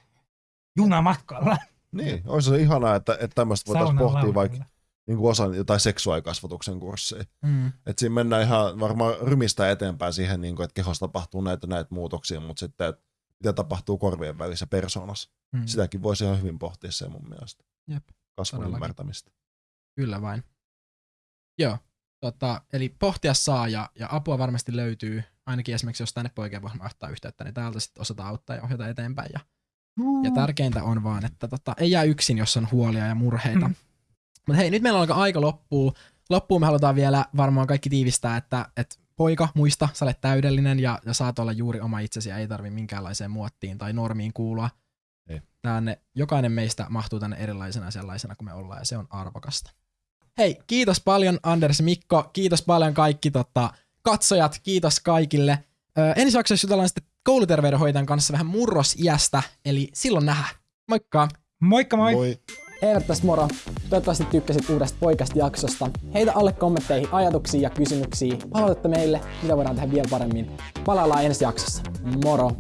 junamatkalla Niin, olisi se ihanaa, että, että tämmöistä voitaisiin pohtia vaikka lauteella. niin kuin osan jotain seksuaalikasvatuksen kursseja. Mm. Et siinä mennään ihan varmaan rymistä eteenpäin siihen, niin kuin, että kehossa tapahtuu näitä näitä muutoksia, mutta sitten, että mitä tapahtuu korvien välissä persoonassa. Mm. Sitäkin voisi ihan hyvin pohtia se mun mielestä. Jep, Kasvun todellakin. ymmärtämistä. Kyllä vain. Joo. Tota, eli pohtia saa ja, ja apua varmasti löytyy, ainakin esimerkiksi jos tänne poikien voi ottaa yhteyttä, niin täältä sitten osataan auttaa ja ohjata eteenpäin. Ja, ja tärkeintä on vaan, että tota, ei jää yksin, jos on huolia ja murheita. Mm. Mutta hei, nyt meillä alkaa aika loppuu. Loppuun me halutaan vielä varmaan kaikki tiivistää, että, että poika, muista, sä olet täydellinen ja, ja saat olla juuri oma itsesi ja ei tarvi minkäänlaiseen muottiin tai normiin kuulua. Ei. Tänne, jokainen meistä mahtuu tänne erilaisena sellaisena kuin me ollaan ja se on arvokasta. Hei, kiitos paljon Anders Mikko, kiitos paljon kaikki tota, katsojat, kiitos kaikille. Ö, ensi jaksossa jutellaan sitten kouluterveydenhoitajan kanssa vähän murrosiästä, eli silloin nähdään. Moikka! Moikka moi! Moi. Eivät tästä moro. Toivottavasti tykkäsit uudesta poikasta jaksosta. Heitä alle kommentteihin ajatuksia ja kysymyksiä. Palautetta meille, mitä voidaan tehdä vielä paremmin. Palaillaan ensi jaksossa. Moro!